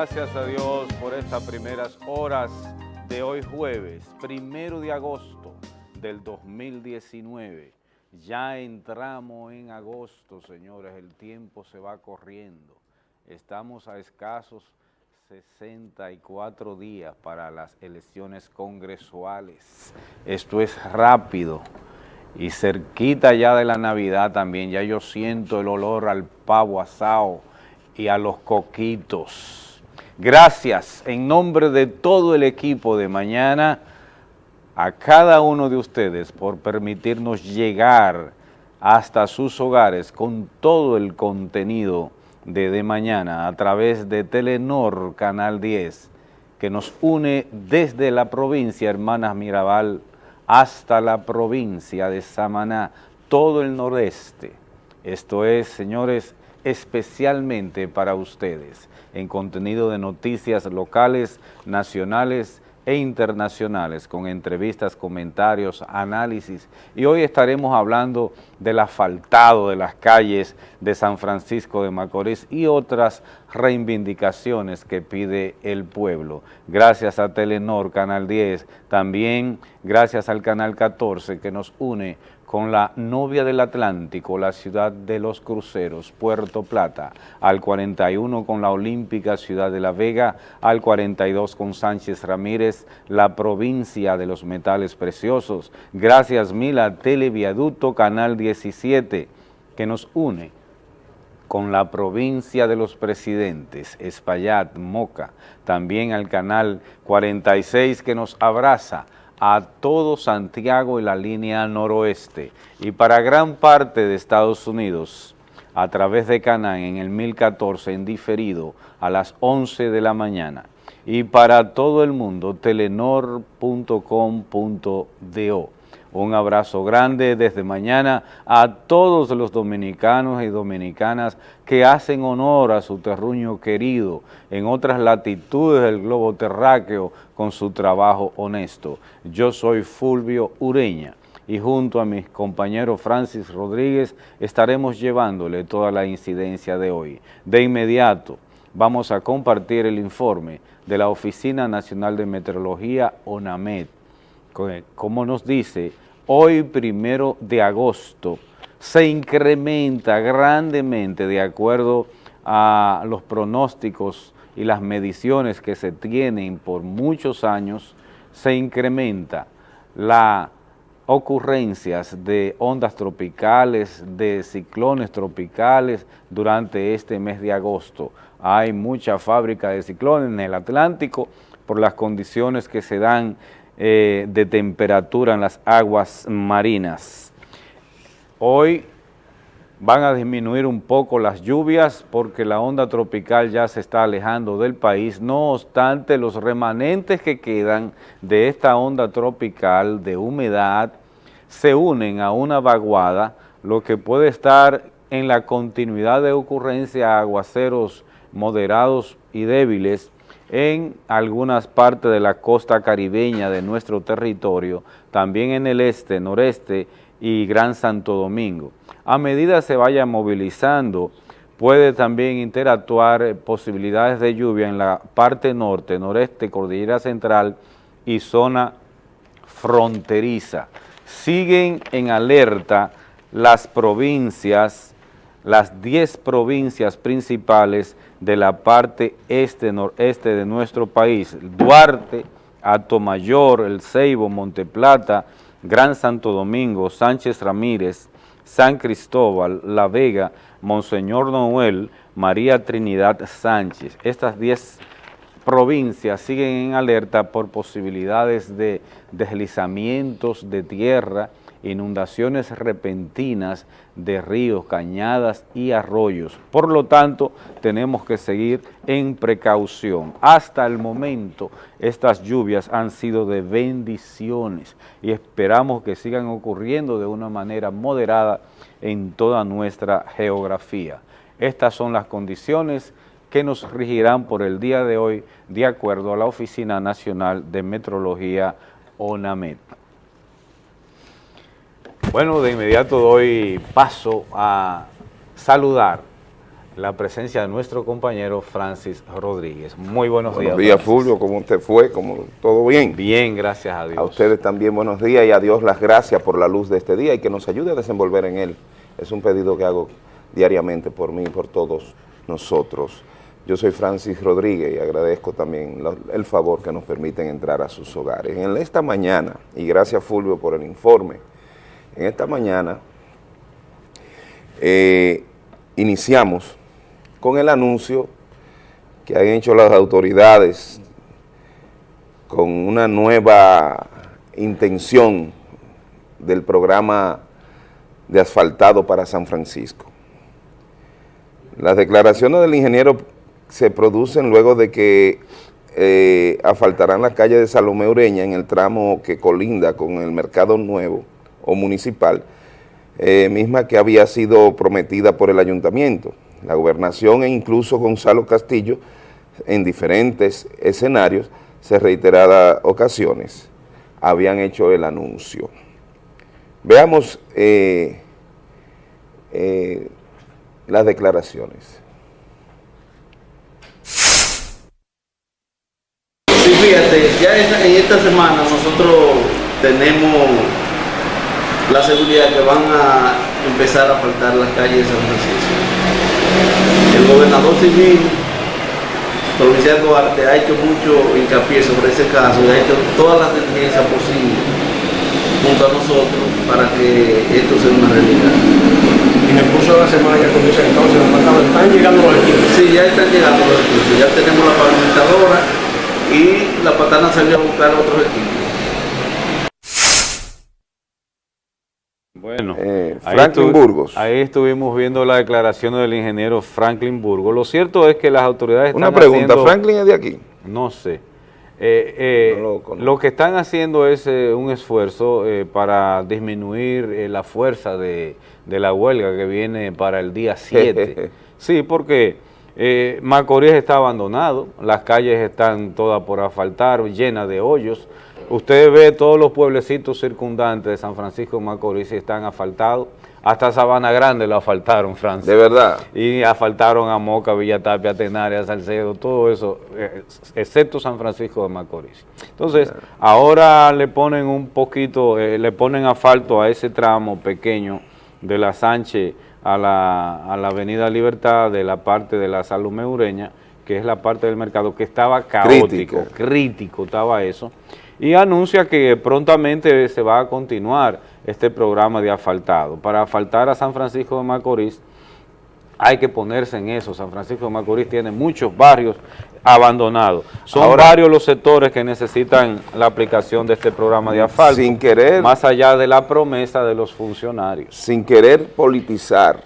gracias a Dios por estas primeras horas de hoy jueves, primero de agosto del 2019. Ya entramos en agosto, señores, el tiempo se va corriendo. Estamos a escasos 64 días para las elecciones congresuales. Esto es rápido y cerquita ya de la Navidad también, ya yo siento el olor al pavo asado y a los coquitos. Gracias en nombre de todo el equipo de mañana a cada uno de ustedes por permitirnos llegar hasta sus hogares con todo el contenido de De Mañana a través de Telenor Canal 10 que nos une desde la provincia Hermanas Mirabal hasta la provincia de Samaná, todo el noreste. Esto es, señores, especialmente para ustedes, en contenido de noticias locales, nacionales e internacionales, con entrevistas, comentarios, análisis. Y hoy estaremos hablando del asfaltado de las calles de San Francisco de Macorís y otras reivindicaciones que pide el pueblo. Gracias a Telenor, Canal 10, también gracias al Canal 14 que nos une con la novia del Atlántico, la ciudad de los cruceros, Puerto Plata, al 41 con la olímpica ciudad de La Vega, al 42 con Sánchez Ramírez, la provincia de los metales preciosos. Gracias mil a Televiaducto Canal 17, que nos une con la provincia de los presidentes, Espaillat, Moca, también al canal 46 que nos abraza, a todo Santiago y la línea noroeste y para gran parte de Estados Unidos a través de Canán en el 1014 en diferido a las 11 de la mañana y para todo el mundo telenor.com.do. Un abrazo grande desde mañana a todos los dominicanos y dominicanas que hacen honor a su terruño querido en otras latitudes del globo terráqueo con su trabajo honesto. Yo soy Fulvio Ureña y junto a mis compañeros Francis Rodríguez estaremos llevándole toda la incidencia de hoy. De inmediato vamos a compartir el informe de la Oficina Nacional de Meteorología, Como nos dice, hoy primero de agosto se incrementa grandemente de acuerdo a los pronósticos y las mediciones que se tienen por muchos años, se incrementa la ocurrencias de ondas tropicales, de ciclones tropicales durante este mes de agosto. Hay mucha fábrica de ciclones en el Atlántico por las condiciones que se dan eh, de temperatura en las aguas marinas. Hoy van a disminuir un poco las lluvias porque la onda tropical ya se está alejando del país, no obstante los remanentes que quedan de esta onda tropical de humedad se unen a una vaguada, lo que puede estar en la continuidad de ocurrencia aguaceros moderados y débiles en algunas partes de la costa caribeña de nuestro territorio, también en el este, noreste y Gran Santo Domingo. A medida se vaya movilizando, puede también interactuar eh, posibilidades de lluvia en la parte norte, noreste, cordillera central y zona fronteriza. Siguen en alerta las provincias, las 10 provincias principales de la parte este-noreste de nuestro país, Duarte, Atomayor, El Ceibo, Monteplata, Gran Santo Domingo, Sánchez Ramírez, San Cristóbal, La Vega, Monseñor Noel, María Trinidad Sánchez. Estas 10 provincias siguen en alerta por posibilidades de deslizamientos de tierra, inundaciones repentinas de ríos, cañadas y arroyos. Por lo tanto, tenemos que seguir en precaución. Hasta el momento, estas lluvias han sido de bendiciones y esperamos que sigan ocurriendo de una manera moderada en toda nuestra geografía. Estas son las condiciones que nos regirán por el día de hoy de acuerdo a la Oficina Nacional de Metrología ONAMET. Bueno, de inmediato doy paso a saludar la presencia de nuestro compañero Francis Rodríguez. Muy buenos, días. Buenos días, Fulvio. ¿Cómo usted fue? ¿Cómo, ¿Todo bien? Bien, gracias a Dios. A ustedes también buenos días y a Dios las gracias por la luz de este día y que nos ayude a desenvolver en él. Es un pedido que hago diariamente por mí y por todos nosotros. Yo soy Francis Rodríguez y agradezco también el favor que nos permiten entrar a sus hogares. En esta mañana, y gracias Fulvio por el informe, en esta mañana eh, iniciamos con el anuncio que han hecho las autoridades con una nueva intención del programa de asfaltado para San Francisco. Las declaraciones del ingeniero se producen luego de que eh, asfaltarán la calle de Salomé Ureña en el tramo que colinda con el Mercado Nuevo o Municipal, eh, misma que había sido prometida por el Ayuntamiento la gobernación e incluso Gonzalo Castillo en diferentes escenarios, se reiteradas ocasiones, habían hecho el anuncio. Veamos eh, eh, las declaraciones. Sí, fíjate, ya en esta semana nosotros tenemos la seguridad que van a empezar a faltar las calles de San Francisco el gobernador civil provincial Duarte ha hecho mucho hincapié sobre ese caso y ha hecho todas las diligencias posibles junto a nosotros para que esto sea una realidad. En el curso de la semana ya comienza entonces, están llegando los equipos. Sí, ya están llegando los equipos, ya tenemos la pavimentadora y la patana salió a buscar otros equipos. Bueno, eh, Franklin Burgos. Ahí estuvimos viendo la declaración del ingeniero Franklin Burgos. Lo cierto es que las autoridades Una pregunta, ¿Franklin es de aquí? No sé. Eh, eh, lo, que están haciendo es un esfuerzo para disminuir la fuerza de, la huelga que viene para el día 7. sí, porque Macorís está abandonado, las calles están todas por asfaltar, llenas de hoyos, Usted ve todos los pueblecitos circundantes de San Francisco de Macorís y están asfaltados. Hasta Sabana Grande lo asfaltaron, Francis. ¿De verdad? Y asfaltaron a Moca, Villatapia, Tenaria, Salcedo, todo eso, eh, excepto San Francisco de Macorís. Entonces, ahora le ponen un poquito, eh, le ponen asfalto a ese tramo pequeño de la Sánchez a la, a la Avenida Libertad, de la parte de la Salud Ureña, que es la parte del mercado que estaba caótico, crítico estaba eso y anuncia que prontamente se va a continuar este programa de asfaltado. Para asfaltar a San Francisco de Macorís hay que ponerse en eso. San Francisco de Macorís tiene muchos barrios abandonados. Son varios los sectores que necesitan la aplicación de este programa de asfalto. Sin querer... Más allá de la promesa de los funcionarios. Sin querer politizar,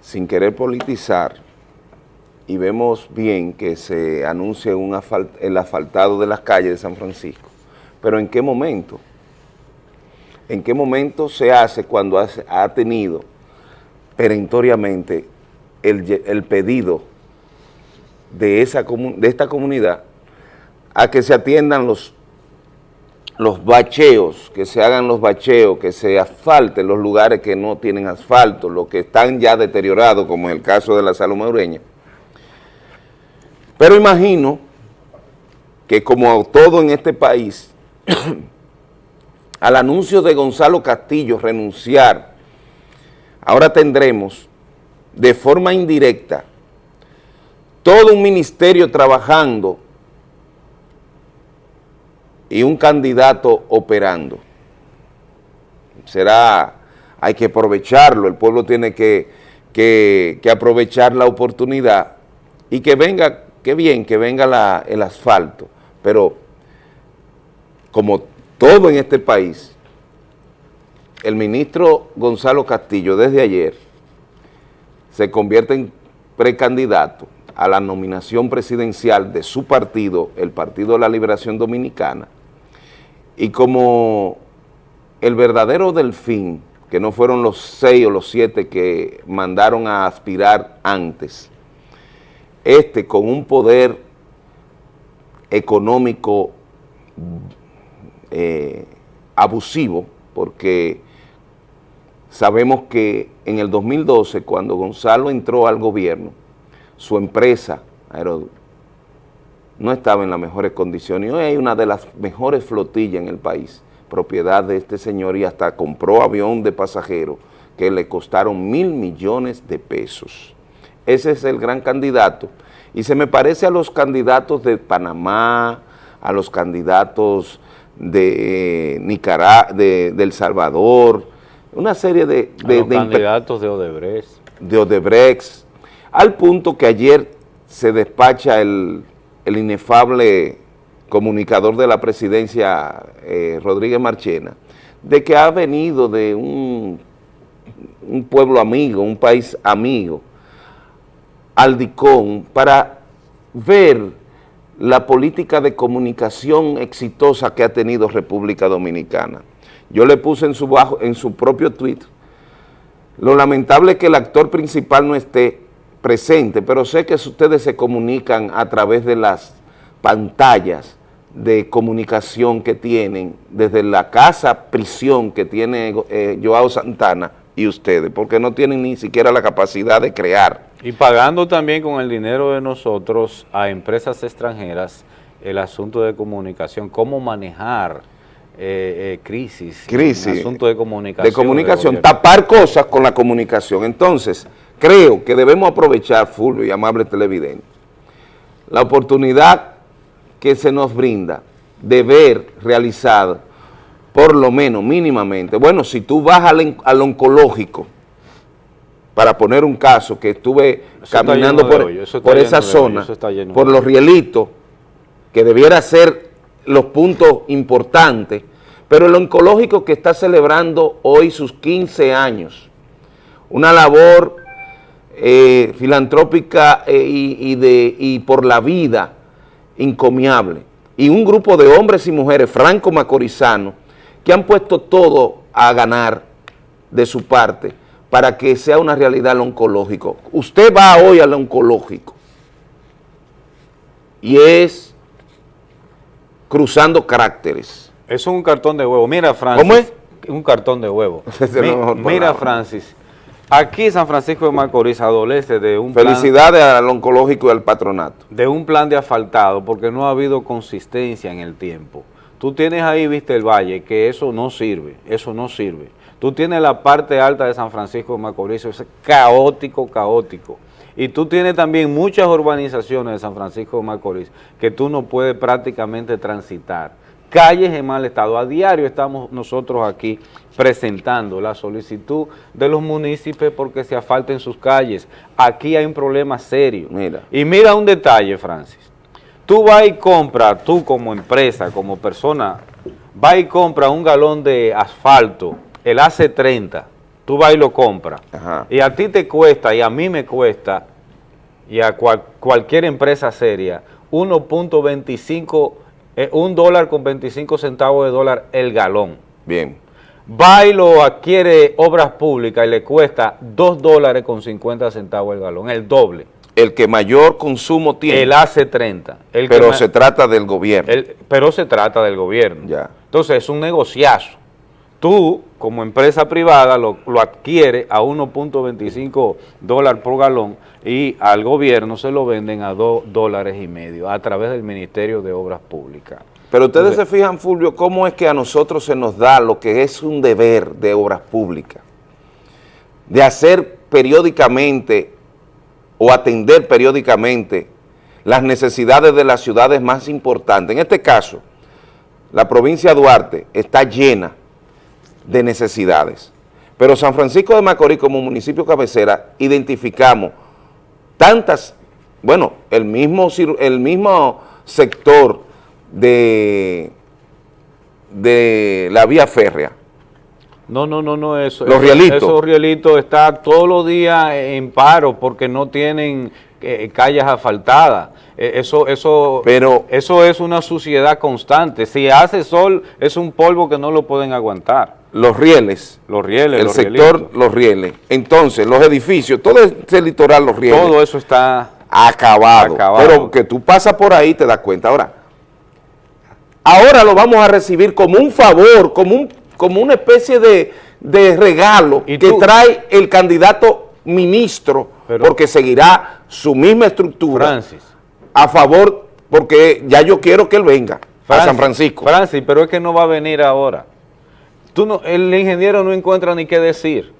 sin querer politizar, y vemos bien que se anuncia un el asfaltado de las calles de San Francisco. Pero ¿en qué momento? ¿En qué momento se hace cuando ha tenido perentoriamente el, pedido de, esa, de esta comunidad a que se atiendan los, los bacheos, que se hagan los bacheos, que se asfalten los lugares que no tienen asfalto, los que están ya deteriorados, como en el caso de la Saloma Ureña, pero imagino que como todo en este país, al anuncio de Gonzalo Castillo renunciar, ahora tendremos de forma indirecta todo un ministerio trabajando y un candidato operando. Será, hay que aprovecharlo, el pueblo tiene que, que, que aprovechar la oportunidad y que venga qué bien que venga el asfalto, pero como todo en este país, el ministro Gonzalo Castillo desde ayer se convierte en precandidato a la nominación presidencial de su partido, el Partido de la Liberación Dominicana, y como el verdadero delfín, que no fueron los seis o los siete que mandaron a aspirar antes, este con un poder económico eh, abusivo, porque sabemos que en el 2012, cuando Gonzalo entró al gobierno, su empresa, no estaba en las mejores condiciones. Hoy hay una de las mejores flotillas en el país, propiedad de este señor, y hasta compró avión de pasajeros que le costaron mil millones de pesos. Ese es el gran candidato. Y se me parece a los candidatos de Panamá, a los candidatos de Nicaragua, de, El Salvador, una serie de... de, candidatos de Odebrecht. De Odebrecht, al punto que ayer se despacha el, inefable comunicador de la presidencia, eh, Rodríguez Marchena, de que ha venido de un, un pueblo amigo, un país amigo, al DICON, para ver la política de comunicación exitosa que ha tenido República Dominicana. Yo le puse en su, bajo, en su propio tweet, lo lamentable es que el actor principal no esté presente, pero sé que ustedes se comunican a través de las pantallas de comunicación que tienen, desde la casa prisión que tiene eh, Joao Santana y ustedes, porque no tienen ni siquiera la capacidad de crear. Y pagando también con el dinero de nosotros a empresas extranjeras el asunto de comunicación, cómo manejar eh, eh, crisis, crisis, asunto de comunicación. De comunicación, tapar cosas con la comunicación. Entonces, creo que debemos aprovechar, Fulvio y amable televidente, la oportunidad que se nos brinda de ver realizada por lo menos, mínimamente. Bueno, si tú vas al, oncológico, para poner un caso, que estuve caminando por, por esa zona, por los rielitos, que debiera ser los puntos importantes, pero el oncológico que está celebrando hoy sus 15 años, una labor eh, filantrópica eh, y, de, y por la vida encomiable, y un grupo de hombres y mujeres franco-macorizanos que han puesto todo a ganar de su parte para que sea una realidad el oncológico. Usted va hoy al oncológico y es cruzando caracteres. Eso es un cartón de huevo. Mira, Francis. ¿Cómo es? Un cartón de huevo. mira, Francis. Aquí San Francisco de Macorís adolece de un Felicidades al oncológico y al patronato. De un plan de asfaltado porque no ha habido consistencia en el tiempo. Tú tienes ahí, viste, el valle, que eso no sirve, eso no sirve. Tú tienes la parte alta de San Francisco de Macorís, es caótico, caótico. Y tú tienes también muchas urbanizaciones de San Francisco de Macorís que tú no puedes prácticamente transitar. Calles en mal estado. A diario estamos nosotros aquí presentando la solicitud de los municipios porque se asfalten sus calles. Aquí hay un problema serio. Mira. Y mira un detalle, Francis. Tú vas y compras, tú como empresa, como persona, vas y compras un galón de asfalto, el AC30, tú vas y lo compras. Y a ti te cuesta, y a mí me cuesta, y a cualquier empresa seria, 1.25, eh, un dólar con 25 centavos de dólar el galón. Bien. Va y lo adquiere obras públicas y le cuesta 2 dólares con 50 centavos el galón, el doble el que mayor consumo tiene. El AC30. El pero se trata del gobierno. pero se trata del gobierno. Ya. Entonces es un negociazo. Tú, como empresa privada, lo, lo adquiere a 1.25 dólares por galón y al gobierno se lo venden a 2 dólares y medio a través del Ministerio de Obras Públicas. Pero ustedes se fijan, Fulvio, cómo es que a nosotros se nos da lo que es un deber de obras públicas, de hacer periódicamente o atender periódicamente las necesidades de las ciudades más importantes. En este caso, la provincia de Duarte está llena de necesidades, pero San Francisco de Macorís como municipio cabecera identificamos tantas, bueno, el mismo, el mismo sector de, de la vía férrea, no, no, no, no, eso. Los rielitos. Esos rielitos están todos los días en paro porque no tienen eh, calles asfaltadas. Eh, eso, eso, Pero, eso es una suciedad constante. Si hace sol, es un polvo que no lo pueden aguantar. Los rieles. Los rieles, El sector, los rieles. Entonces, los edificios, todo ese litoral, los rieles. Todo eso está acabado. acabado. Pero que tú pasas por ahí te das cuenta. Ahora, ahora lo vamos a recibir como un favor, como un como una especie de, de regalo ¿Y que tú? trae el candidato ministro, Pero- porque seguirá su misma estructura Francis. a favor, porque ya yo quiero que él venga a San Francisco. Francis, pero es que no va a venir ahora. Tú no, el ingeniero no encuentra ni qué decir.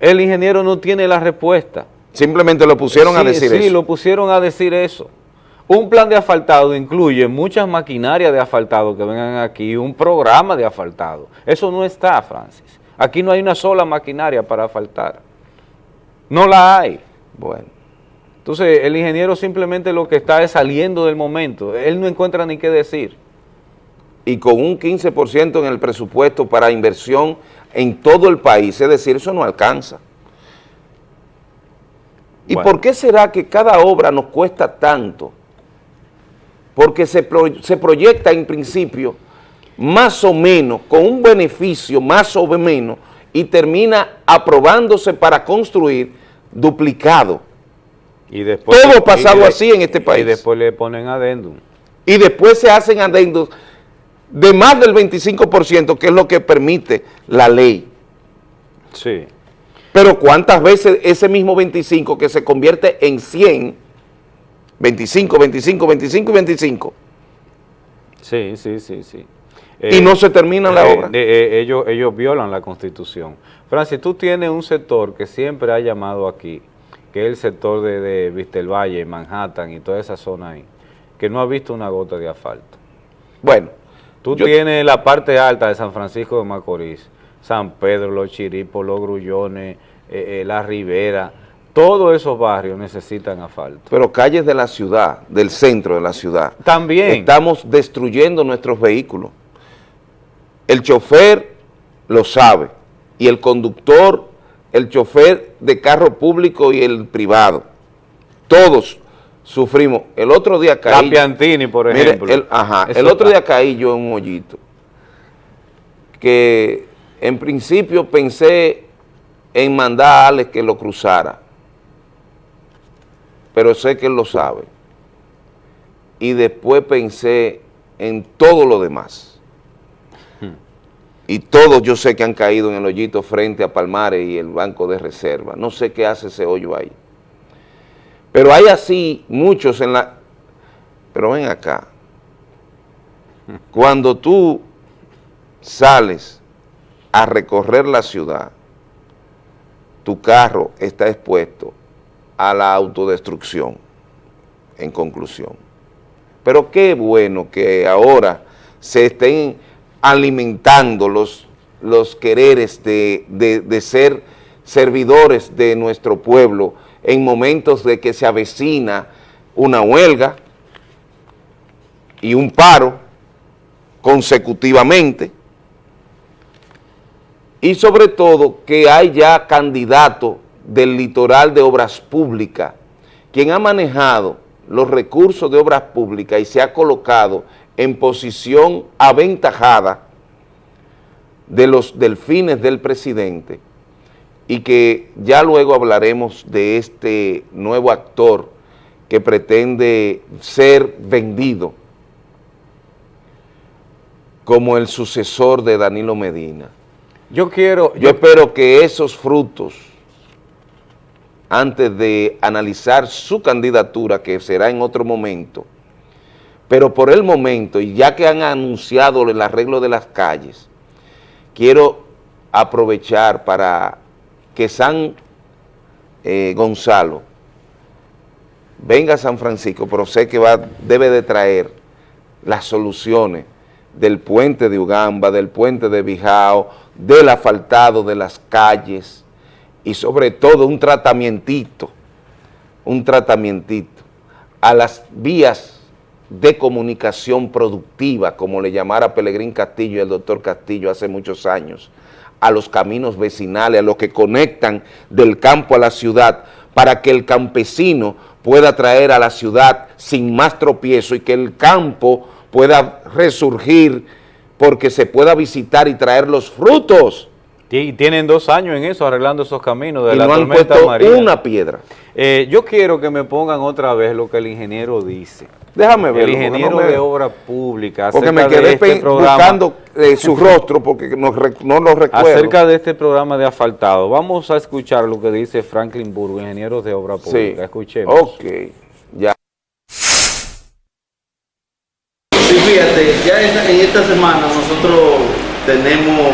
El ingeniero no tiene la respuesta. Simplemente lo pusieron a Sí, decir sí, eso. lo pusieron a decir eso. Un plan de asfaltado incluye muchas maquinarias de asfaltado que vengan aquí, un programa de asfaltado. Eso no está, Francis. Aquí no hay una sola maquinaria para asfaltar. No la hay. Bueno, Entonces, el ingeniero simplemente lo que está es saliendo del momento. Él no encuentra ni qué decir. y con un 15% en el presupuesto para inversión en todo el país, es decir, eso no alcanza. ¿Y Bueno. por qué será que cada obra nos cuesta tanto? Porque se, pro- se proyecta en principio más o menos, con un beneficio más o menos, y termina aprobándose para construir duplicado. Y después, Todo pasado y de- así en este país. Y después le ponen adendum. y después se hacen adendos de más del 25%, que es lo que permite la ley. Sí. Pero ¿cuántas veces ese mismo 25 que se convierte en 100, 25, 25, 25 y 25, Sí, sí, sí, sí. y no se termina la eh, obra? eh, ellos, ellos violan la Constitución. Francis, tú tienes un sector que siempre ha llamado aquí, que es el sector de, de Vistelvalle, Manhattan y toda esa zona ahí, que no ha visto una gota de asfalto. Bueno, Tú Yo- tienes la parte alta de San Francisco de Macorís, San Pedro, Los Chiripos, Los Grullones, eh, La Ribera, todos esos barrios necesitan asfalto. pero calles de la ciudad, del centro de la ciudad, También. estamos destruyendo nuestros vehículos. El chofer lo sabe, y el conductor, el chofer de carro público y el privado. Todos sufrimos. El otro día caí... Piantini, por Mire, ejemplo. el, ajá, Eso el otro día caí yo en un hoyito, que en principio pensé en mandar a Alex que lo cruzara, pero sé que él lo sabe. Y después pensé en todo lo demás. Y todos yo sé que han caído en el hoyito frente a Palmares y el Banco de Reserva. No sé qué hace ese hoyo ahí. Pero hay así muchos en la... Pero ven acá. Cuando tú sales a recorrer la ciudad, tu carro está expuesto a la autodestrucción, en conclusión. Pero qué bueno que ahora se estén alimentando los, los quereres de, de- ser servidores de nuestro pueblo en momentos de que se avecina una huelga y un paro consecutivamente y sobre todo que hay ya candidato del litoral de obras públicas, quien ha manejado los recursos de obras públicas y se ha colocado en posición aventajada de los delfines del presidente y que ya luego hablaremos de este nuevo actor que pretende ser vendido como el sucesor de Danilo Medina. Yo quiero, Yo espero que esos frutos, antes de analizar su candidatura, que será en otro momento, pero por el momento, y ya que han anunciado el arreglo de las calles, quiero aprovechar para que San eh, Gonzalo venga a San Francisco, pero sé que va, debe de traer las soluciones del puente de Ugamba, del puente de Bijao, del asfaltado de las calles y sobre todo un tratamientito, un tratamientito a las vías de comunicación productiva, como le llamara Pelegrín Castillo y el doctor Castillo hace muchos años, a los caminos vecinales, a los que conectan del campo a la ciudad, para que el campesino pueda traer a la ciudad sin más tropiezo y que el campo pueda resurgir porque se pueda visitar y traer los frutos Y tienen dos años en eso, arreglando esos caminos de y la no han tormenta puesto María. una piedra. Eh, yo quiero que me pongan otra vez lo que el ingeniero dice. Déjame verlo. El ingeniero no me- de obra pública Porque me quedé de este programa, buscando eh, su rostro porque no, no lo recuerdo. acerca de este programa de asfaltado. Vamos a escuchar lo que dice Franklin Burgo, ingeniero de obra Sí. pública. Escuchemos. Ok, ya. Sí, fíjate, ya en esta semana nosotros tenemos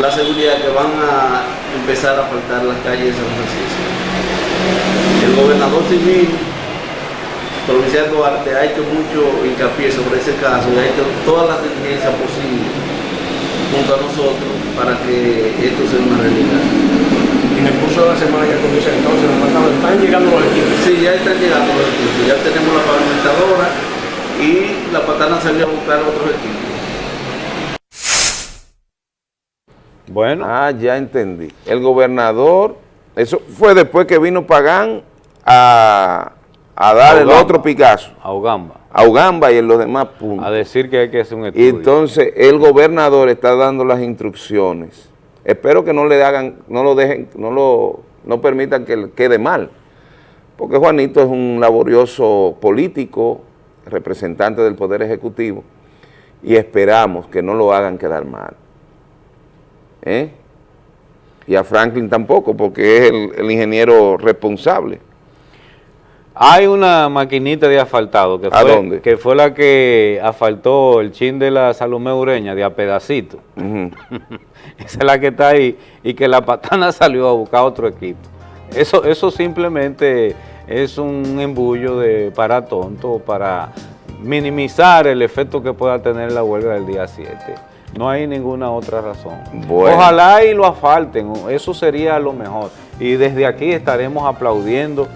la seguridad que van a empezar a faltar las calles de San Francisco. El gobernador civil provincial Duarte ha hecho mucho hincapié sobre ese caso y ha hecho todas las diligencias posibles junto a nosotros para que esto sea una realidad. En el curso de la semana que comienza entonces, están llegando los equipos. Sí, ya están llegando los equipos, ya tenemos la pavimentadora y la patana salió a buscar otros equipos. Bueno, Ah, ya entendí. El gobernador, eso fue después que vino Pagán a, a dar el otro Picasso, a Ugamba, a Ugamba y en los demás puntos. a decir que hay que hacer un Y estudio. entonces el gobernador está dando las instrucciones. Espero que no le hagan, no lo dejen, no lo, no permitan que le quede mal. Porque Juanito es un laborioso político, representante del Poder Ejecutivo, y esperamos que no lo hagan quedar mal. ¿Eh? Y a Franklin tampoco, porque es el, el ingeniero responsable. Hay una maquinita de asfaltado que ¿A fue, dónde? que fue la que asfaltó el chin de la Salomé Ureña de a pedacito. Esa es la que está ahí y que la patana salió a buscar otro equipo. Eso, eso simplemente es un embullo de para tonto para minimizar el efecto que pueda tener la huelga del día 7. No hay ninguna otra razón. Bueno. Ojalá y lo asfalten, eso sería lo mejor. Y desde aquí estaremos aplaudiendo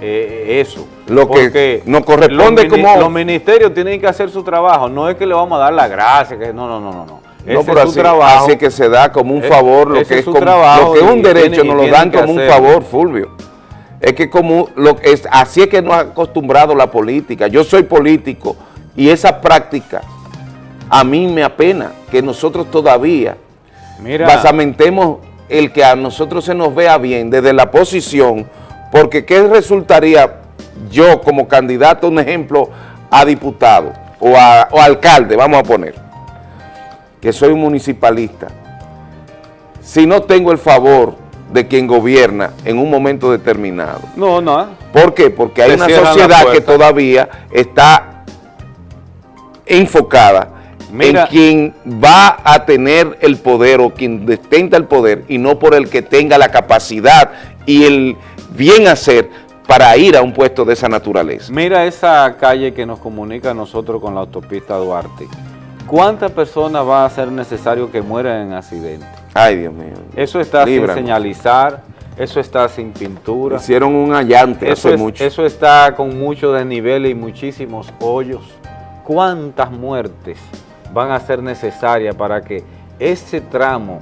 eh, eso. Lo que nos corresponde los como- Los ministerios tienen que hacer su trabajo, no es que le vamos a dar la gracia, que no, no, no, no. no. No, pero es su así, trabajo. así que se da como un Eh, favor, lo que es como- trabajo lo que es un derecho, tienen- nos lo dan como un favor, Fulvio. Es que como lo que es, así es que nos ha acostumbrado la política. Yo soy político y esa práctica a mí me apena que nosotros todavía Mira, basamentemos el que a nosotros se nos vea bien desde la posición, porque ¿qué resultaría yo como candidato, un ejemplo, a diputado o a o alcalde, vamos a poner, que soy un municipalista, si no tengo el favor de quien gobierna en un momento determinado? no, no. ¿Por qué? Porque hay una sociedad que todavía está enfocada Mira. en quien va a tener el poder o quien detenta el poder y no por el que tenga la capacidad y el bien hacer para ir a un puesto de esa naturaleza. Mira esa calle que nos comunica a nosotros con la autopista Duarte. ¿Cuántas personas va a ser necesario que mueran en accidente? Ay, Dios mío. Eso está Líbranos. sin señalizar, eso está sin pintura, Hicieron un allante eso, hace es- mucho. eso está con mucho desnivel y muchísimos hoyos. ¿Cuántas muertes van a ser necesarias para que ese tramo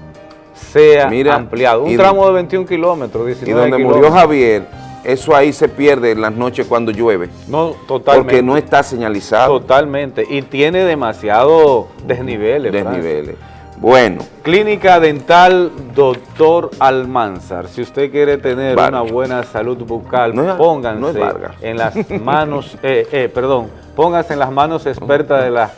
sea Mira, ampliado? Un y- tramo de 21 kilómetros, y 19 donde murió. Javier, eso ahí se pierde en las noches cuando llueve, No, totalmente. porque no está señalizado Totalmente. Y tiene demasiado desniveles. Francis. desniveles. Bueno, Clínica Dental Doctor Almanzar. Si usted quiere tener Vargas. una buena salud bucal, No es- pónganse no en las manos, eh, eh, perdón, pónganse en las manos expertas de la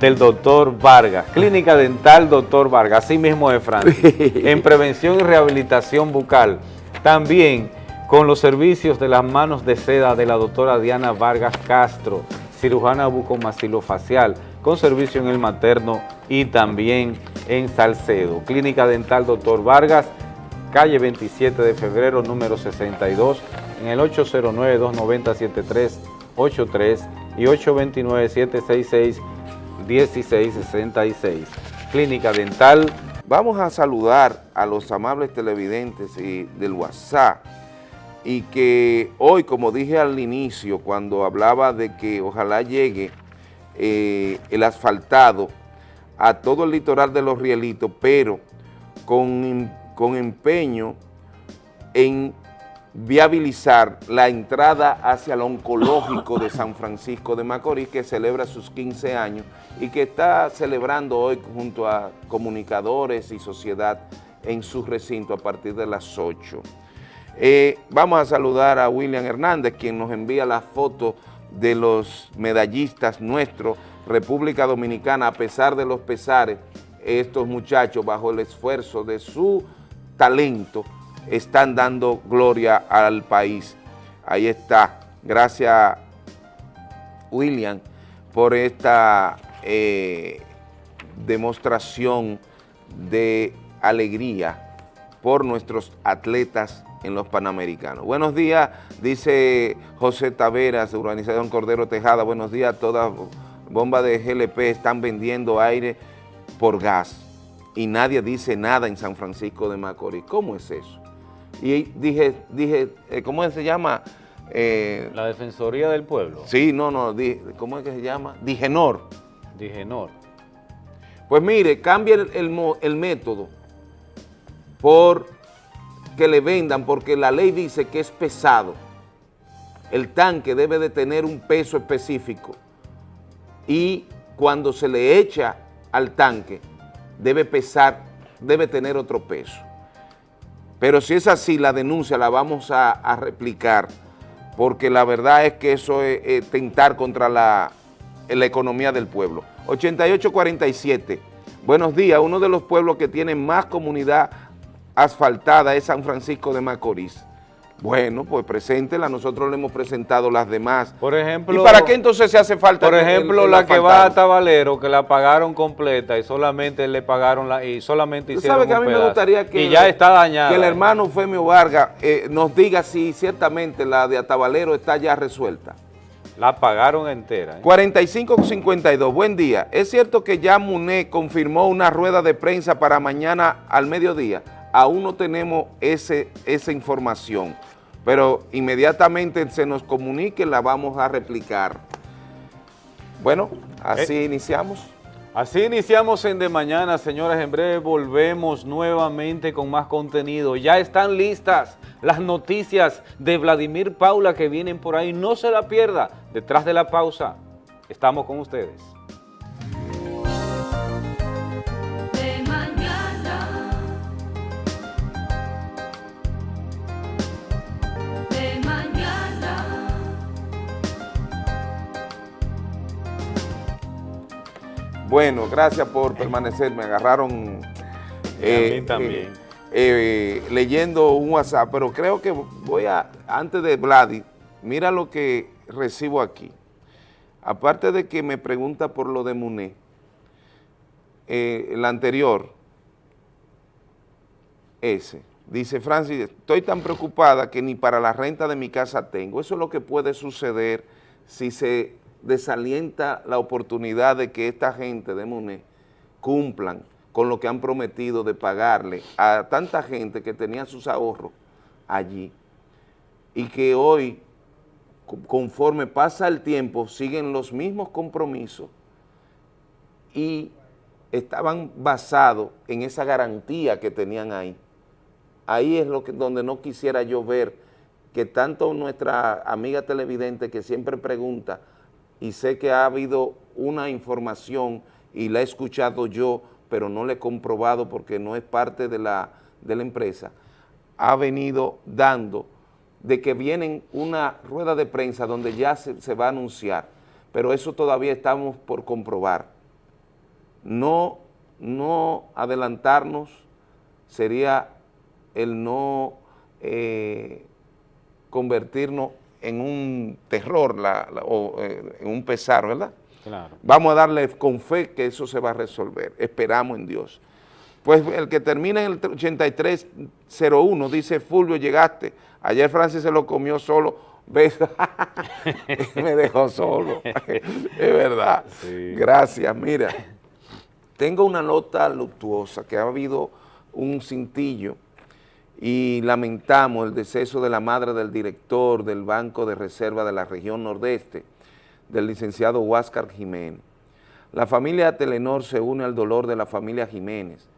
del doctor Vargas. Clínica Dental Doctor Vargas, así mismo de Francia. en prevención y rehabilitación bucal. También con los servicios de las manos de seda de la doctora Diana Vargas Castro, cirujana bucomaxilofacial, con servicio en el materno y también en Salcedo. Clínica Dental Doctor Vargas, calle 27 de febrero, número 62, en el 809-290-7383 y 829-766-1666. Clínica Dental Vamos a saludar a los amables televidentes y del WhatsApp y que hoy, como dije al inicio, cuando hablaba de que ojalá llegue eh, el asfaltado a todo el litoral de los Rielitos, pero con, con empeño en viabilizar la entrada hacia el oncológico de San Francisco de Macorís, que celebra sus 15 años y que está celebrando hoy junto a comunicadores y sociedad en su recinto a partir de las 8. Eh, vamos a saludar a William Hernández, quien nos envía la foto de los medallistas nuestros, República Dominicana, a pesar de los pesares, estos muchachos, bajo el esfuerzo de su talento, están dando gloria al país. Ahí está. Gracias, William, por esta eh, demostración de alegría por nuestros atletas en los Panamericanos. Buenos días, dice José Taveras, Urbanización Cordero Tejada. Buenos días, todas bombas de GLP están vendiendo aire por gas y nadie dice nada en San Francisco de Macorís. ¿Cómo es eso? Y dije, dije eh, ¿cómo se llama? Eh, la Defensoría del Pueblo. Sí, no, no, ¿cómo es que se llama? Digenor. Digenor. Pues mire, cambia el, método por que le vendan, porque la ley dice que es pesado. El tanque debe de tener un peso específico y cuando se le echa al tanque debe pesar, debe tener otro peso. Pero si es así, la denuncia la vamos a, replicar, porque la verdad es que eso es, tentar contra la, la economía del pueblo. 8847, buenos días, uno de los pueblos que tiene más comunidad asfaltada es San Francisco de Macorís. Bueno, pues preséntela, nosotros le hemos presentado las demás. Por ejemplo... ¿Y para qué entonces se hace falta? Por ejemplo, la que va a Tabalero, que la pagaron completa y solamente le pagaron la... y solamente hicieron que a mí me gustaría que... Y ya está dañada. Que el hermano Femio Vargas eh, nos diga si ciertamente la de Atabalero está ya resuelta. La pagaron entera. ¿eh? 4552, buen día. ¿Es cierto que ya Muné confirmó una rueda de prensa para mañana al mediodía? Aún no tenemos ese, esa información pero inmediatamente se nos comunique, la vamos a replicar. Bueno, así eh, iniciamos. Así iniciamos en De Mañana, señores. En breve volvemos nuevamente con más contenido. Ya están listas las noticias de Vladimir Paula que vienen por ahí. No se la pierda. Detrás de la pausa, estamos con ustedes. Bueno, gracias por permanecer. Me agarraron eh, también. Eh, eh, leyendo un WhatsApp, pero creo que voy a, antes de Vladi, mira lo que recibo aquí. Aparte de que me pregunta por lo de Muné, el anterior, ese, dice Francis, estoy tan preocupada que ni para la renta de mi casa tengo. Eso es lo que puede suceder si se desalienta la oportunidad de que esta gente de MUNE cumplan con lo que han prometido de pagarle a tanta gente que tenía sus ahorros allí y que hoy, conforme pasa el tiempo, siguen los mismos compromisos y estaban basados en esa garantía que tenían ahí. Ahí es lo que, donde no quisiera yo ver que tanto nuestra amiga televidente que siempre pregunta y sé que ha habido una información y la he escuchado yo, pero no la he comprobado porque no es parte de la, de la empresa, ha venido dando de que vienen una rueda de prensa donde ya se, se va a anunciar, pero eso todavía estamos por comprobar. No, no adelantarnos sería el no eh, convertirnos en un terror o eh, en un pesar, ¿verdad? Claro. Vamos a darle con fe que eso se va a resolver. Esperamos en Dios. Pues el que termina en el 8301 dice, Fulvio, llegaste. Ayer Francis se lo comió solo. ¿Ves? Me dejó solo. es verdad. Gracias. Mira, tengo una nota luctuosa que ha habido un cintillo y lamentamos el deceso de la madre del director del Banco de Reserva de la región nordeste, del licenciado Huáscar Jiménez. La familia Telenor se une al dolor de la familia Jiménez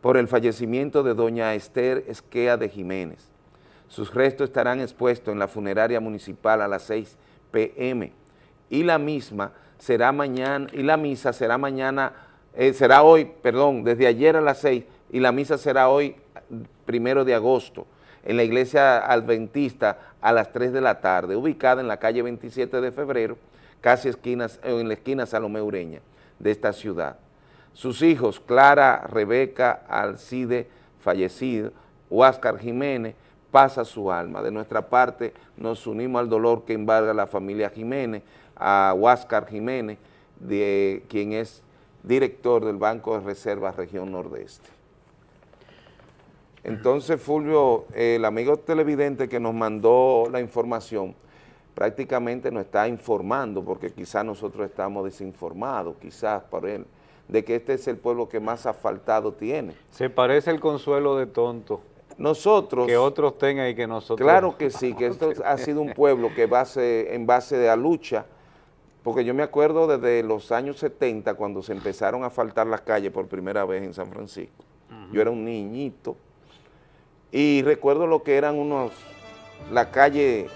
por el fallecimiento de doña Esther Esquea de Jiménez. Sus restos estarán expuestos en la funeraria municipal a las 6 p.m. y la misma será mañana, y la misa será mañana, eh, será hoy, perdón, desde ayer a las 6 y la misa será hoy, primero de agosto, en la iglesia adventista a las 3 de la tarde, ubicada en la calle 27 de febrero, casi esquinas, en la esquina Salomé Ureña de esta ciudad. Sus hijos, Clara, Rebeca, Alcide, fallecido, Huáscar Jiménez, pasa su alma. De nuestra parte nos unimos al dolor que embarga la familia Jiménez, a Huáscar Jiménez, de, quien es director del Banco de Reservas Región Nordeste. Entonces, Fulvio, el amigo televidente que nos mandó la información, prácticamente nos está informando, porque quizás nosotros estamos desinformados, quizás por él, de que este es el pueblo que más asfaltado tiene. Se parece el consuelo de tonto. Nosotros... Que otros tengan y que nosotros... Claro que sí, que esto ha sido un pueblo que base, en base de la lucha, porque yo me acuerdo desde los años 70 cuando se empezaron a asfaltar las calles por primera vez en San Francisco. Yo era un niñito y recuerdo lo que eran unos, la calle,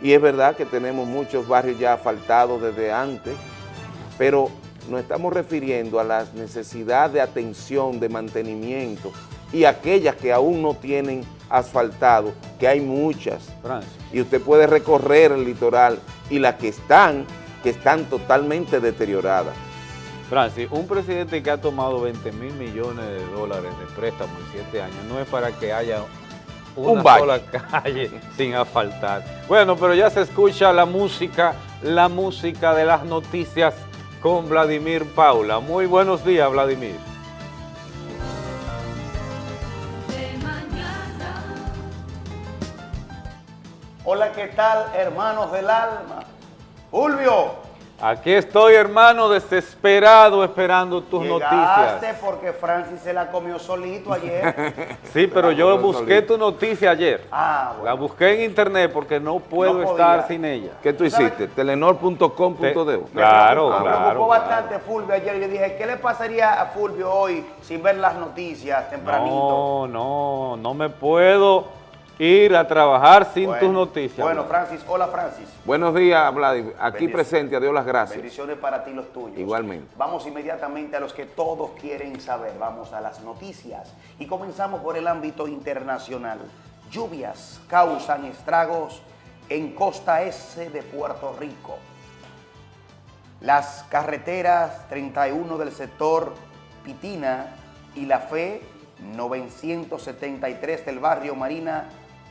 y es verdad que tenemos muchos barrios ya asfaltados desde antes, pero nos estamos refiriendo a la necesidad de atención, de mantenimiento, y aquellas que aún no tienen asfaltado, que hay muchas. Y usted puede recorrer el litoral y las que están, que están totalmente deterioradas. Francis, un presidente que ha tomado 20 mil millones de dólares de préstamo en siete años no es para que haya una sola calle sin asfaltar. Bueno, pero ya se escucha la música, la música de las noticias con Vladimir Paula. Muy buenos días, Vladimir. Hola, ¿qué tal, hermanos del alma? Fulvio, Aquí estoy, hermano, desesperado esperando tus Llegaste noticias. porque Francis se la comió solito ayer. Sí, pero yo busqué tu noticia ayer. Ah, bueno. La busqué en internet porque no puedo No estar sin ella. ¿Qué tú hiciste? Telenor.com.de. Te- Claro, Me claro. preocupó claro. bastante Fulvio ayer. Yo dije, ¿qué le pasaría a Fulvio hoy sin ver las noticias tempranito? No, no, no me puedo ir a trabajar sin Bueno, tus noticias. Bueno, Francis, hola Francis. Buenos días, Vladimir. Aquí presente, a Dios las gracias. Bendiciones para ti y los tuyos. Igualmente. Vamos inmediatamente a los que todos quieren saber. Vamos a las noticias. Y comenzamos por el ámbito internacional. Lluvias causan estragos en costa este de Puerto Rico. Las carreteras 31 del sector Pitina y la Fe 973 del barrio Marina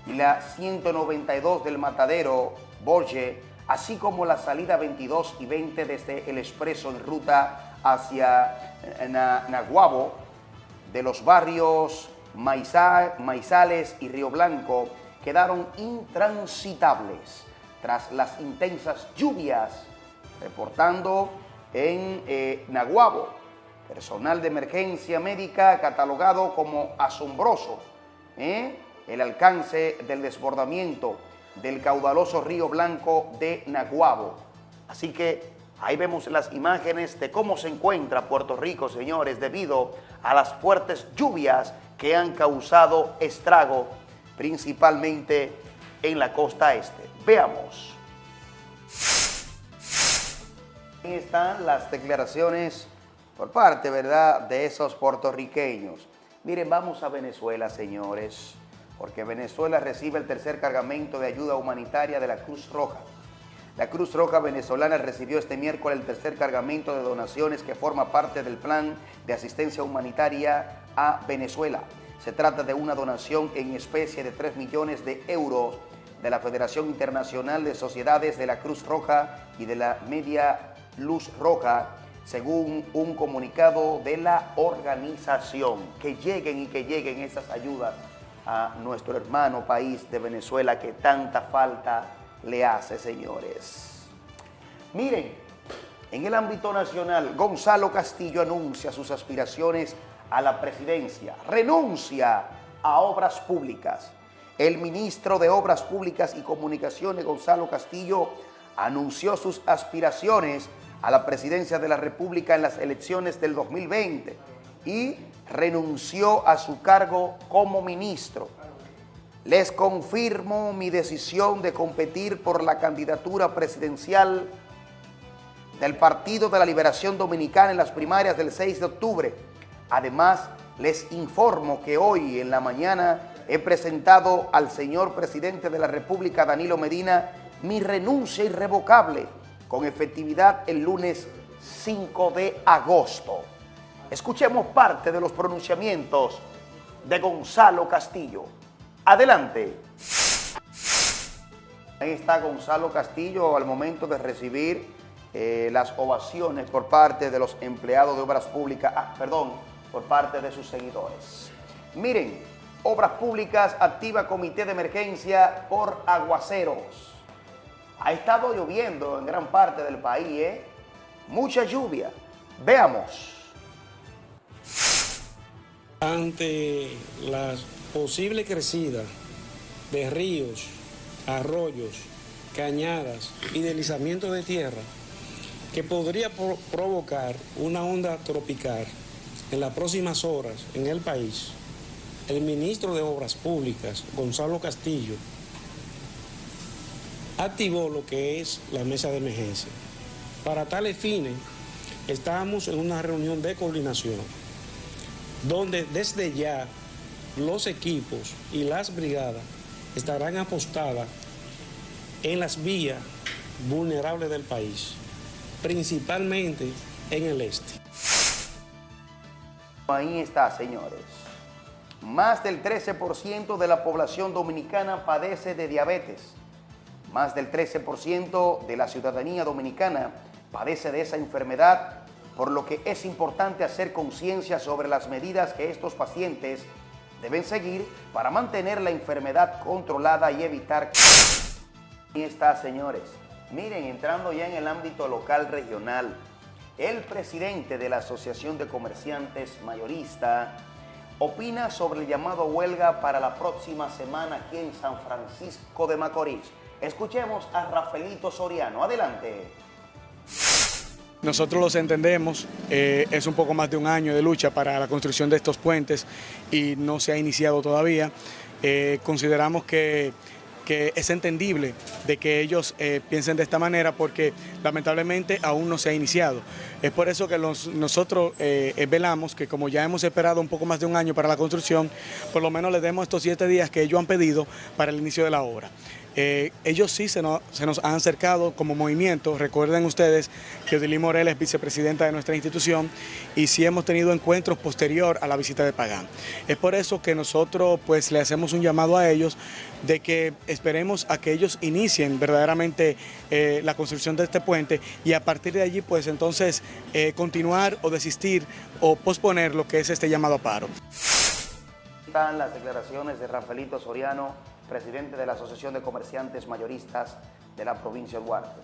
y la 192 del Matadero Borge, así como la salida 22 y 20 desde el expreso en ruta hacia eh, Na- Naguabo, de los barrios Maiza- Maizales y Río Blanco quedaron intransitables tras las intensas lluvias, reportando en eh, Naguabo, personal de emergencia médica catalogado como asombroso ¿eh? El alcance del desbordamiento del caudaloso Río Blanco de Naguabo. Así que ahí vemos las imágenes de cómo se encuentra Puerto Rico, señores, debido a las fuertes lluvias que han causado estrago, principalmente en la costa este. Veamos. Ahí están las declaraciones por parte, ¿verdad?, de esos puertorriqueños. Miren, vamos a Venezuela, señores, porque Venezuela recibe el tercer cargamento de ayuda humanitaria de la Cruz Roja. La Cruz Roja venezolana recibió este miércoles el tercer cargamento de donaciones que forma parte del plan de asistencia humanitaria a Venezuela. Se trata de una donación en especie de 3 millones de euros de la Federación Internacional de Sociedades de la Cruz Roja y de la Media Luz Roja, según un comunicado de la organización. Que lleguen y que lleguen esas ayudas a nuestro hermano país de Venezuela que tanta falta le hace, señores. Miren, en el ámbito nacional, Gonzalo Castillo anuncia sus aspiraciones a la presidencia, renuncia a obras públicas. El ministro de Obras Públicas y Comunicaciones, Gonzalo Castillo, anunció sus aspiraciones a la presidencia de la República en las elecciones del 2020 y renunció a su cargo como ministro. les confirmo mi decisión de competir por la candidatura presidencial del Partido de la Liberación Dominicana en las primarias del 6 de octubre. Además, les informo que hoy en la mañana he presentado al señor presidente de la República, Danilo Medina, mi renuncia irrevocable con efectividad el lunes 5 de agosto. Escuchemos parte de los pronunciamientos de Gonzalo Castillo. Adelante. Ahí está Gonzalo Castillo al momento de recibir eh, las ovaciones por parte de los empleados de obras públicas, ah, perdón, por parte de sus seguidores. Miren, Obras Públicas activa comité de emergencia por aguaceros. Ha estado lloviendo en gran parte del país, ¿eh? Mucha lluvia. Veamos. Ante la posible crecida de ríos, arroyos, cañadas y deslizamiento de tierra que podría provocar una onda tropical en las próximas horas en el país, el ministro de Obras Públicas, Gonzalo Castillo, activó lo que es la mesa de emergencia. Para tales fines, estamos en una reunión de coordinación, donde desde ya los equipos y las brigadas estarán apostadas en las vías vulnerables del país, principalmente en el este. Ahí está, señores. Más del 13% de la población dominicana padece de diabetes. Más del 13% de la ciudadanía dominicana padece de esa enfermedad, por lo que es importante hacer conciencia sobre las medidas que estos pacientes deben seguir para mantener la enfermedad controlada y evitar... Ahí está, señores. Miren, entrando ya en el ámbito local regional, el presidente de la Asociación de Comerciantes Mayorista opina sobre el llamado huelga para la próxima semana aquí en San Francisco de Macorís. Escuchemos a Rafaelito Soriano. Adelante. Nosotros los entendemos, eh, es un poco más de un año de lucha para la construcción de estos puentes y no se ha iniciado todavía. Eh, consideramos que que es entendible de que ellos eh, piensen de esta manera porque lamentablemente aún no se ha iniciado. Es por eso que nosotros velamos que como ya hemos esperado un poco más de un año para la construcción, por lo menos les demos estos siete días que ellos han pedido para el inicio de la obra. Eh, ellos sí se nos, han acercado como movimiento. Recuerden ustedes que Odilí Morel es vicepresidenta de nuestra institución y sí hemos tenido encuentros posterior a la visita de Pagán. Es por eso que nosotros pues le hacemos un llamado a ellos de que esperemos a que ellos inicien verdaderamente eh, la construcción de este puente y a partir de allí pues entonces eh, continuar o desistir o posponer lo que es este llamado a paro. Están las declaraciones de Rafaelito Soriano presidente de la Asociación de Comerciantes Mayoristas de la provincia de Duarte.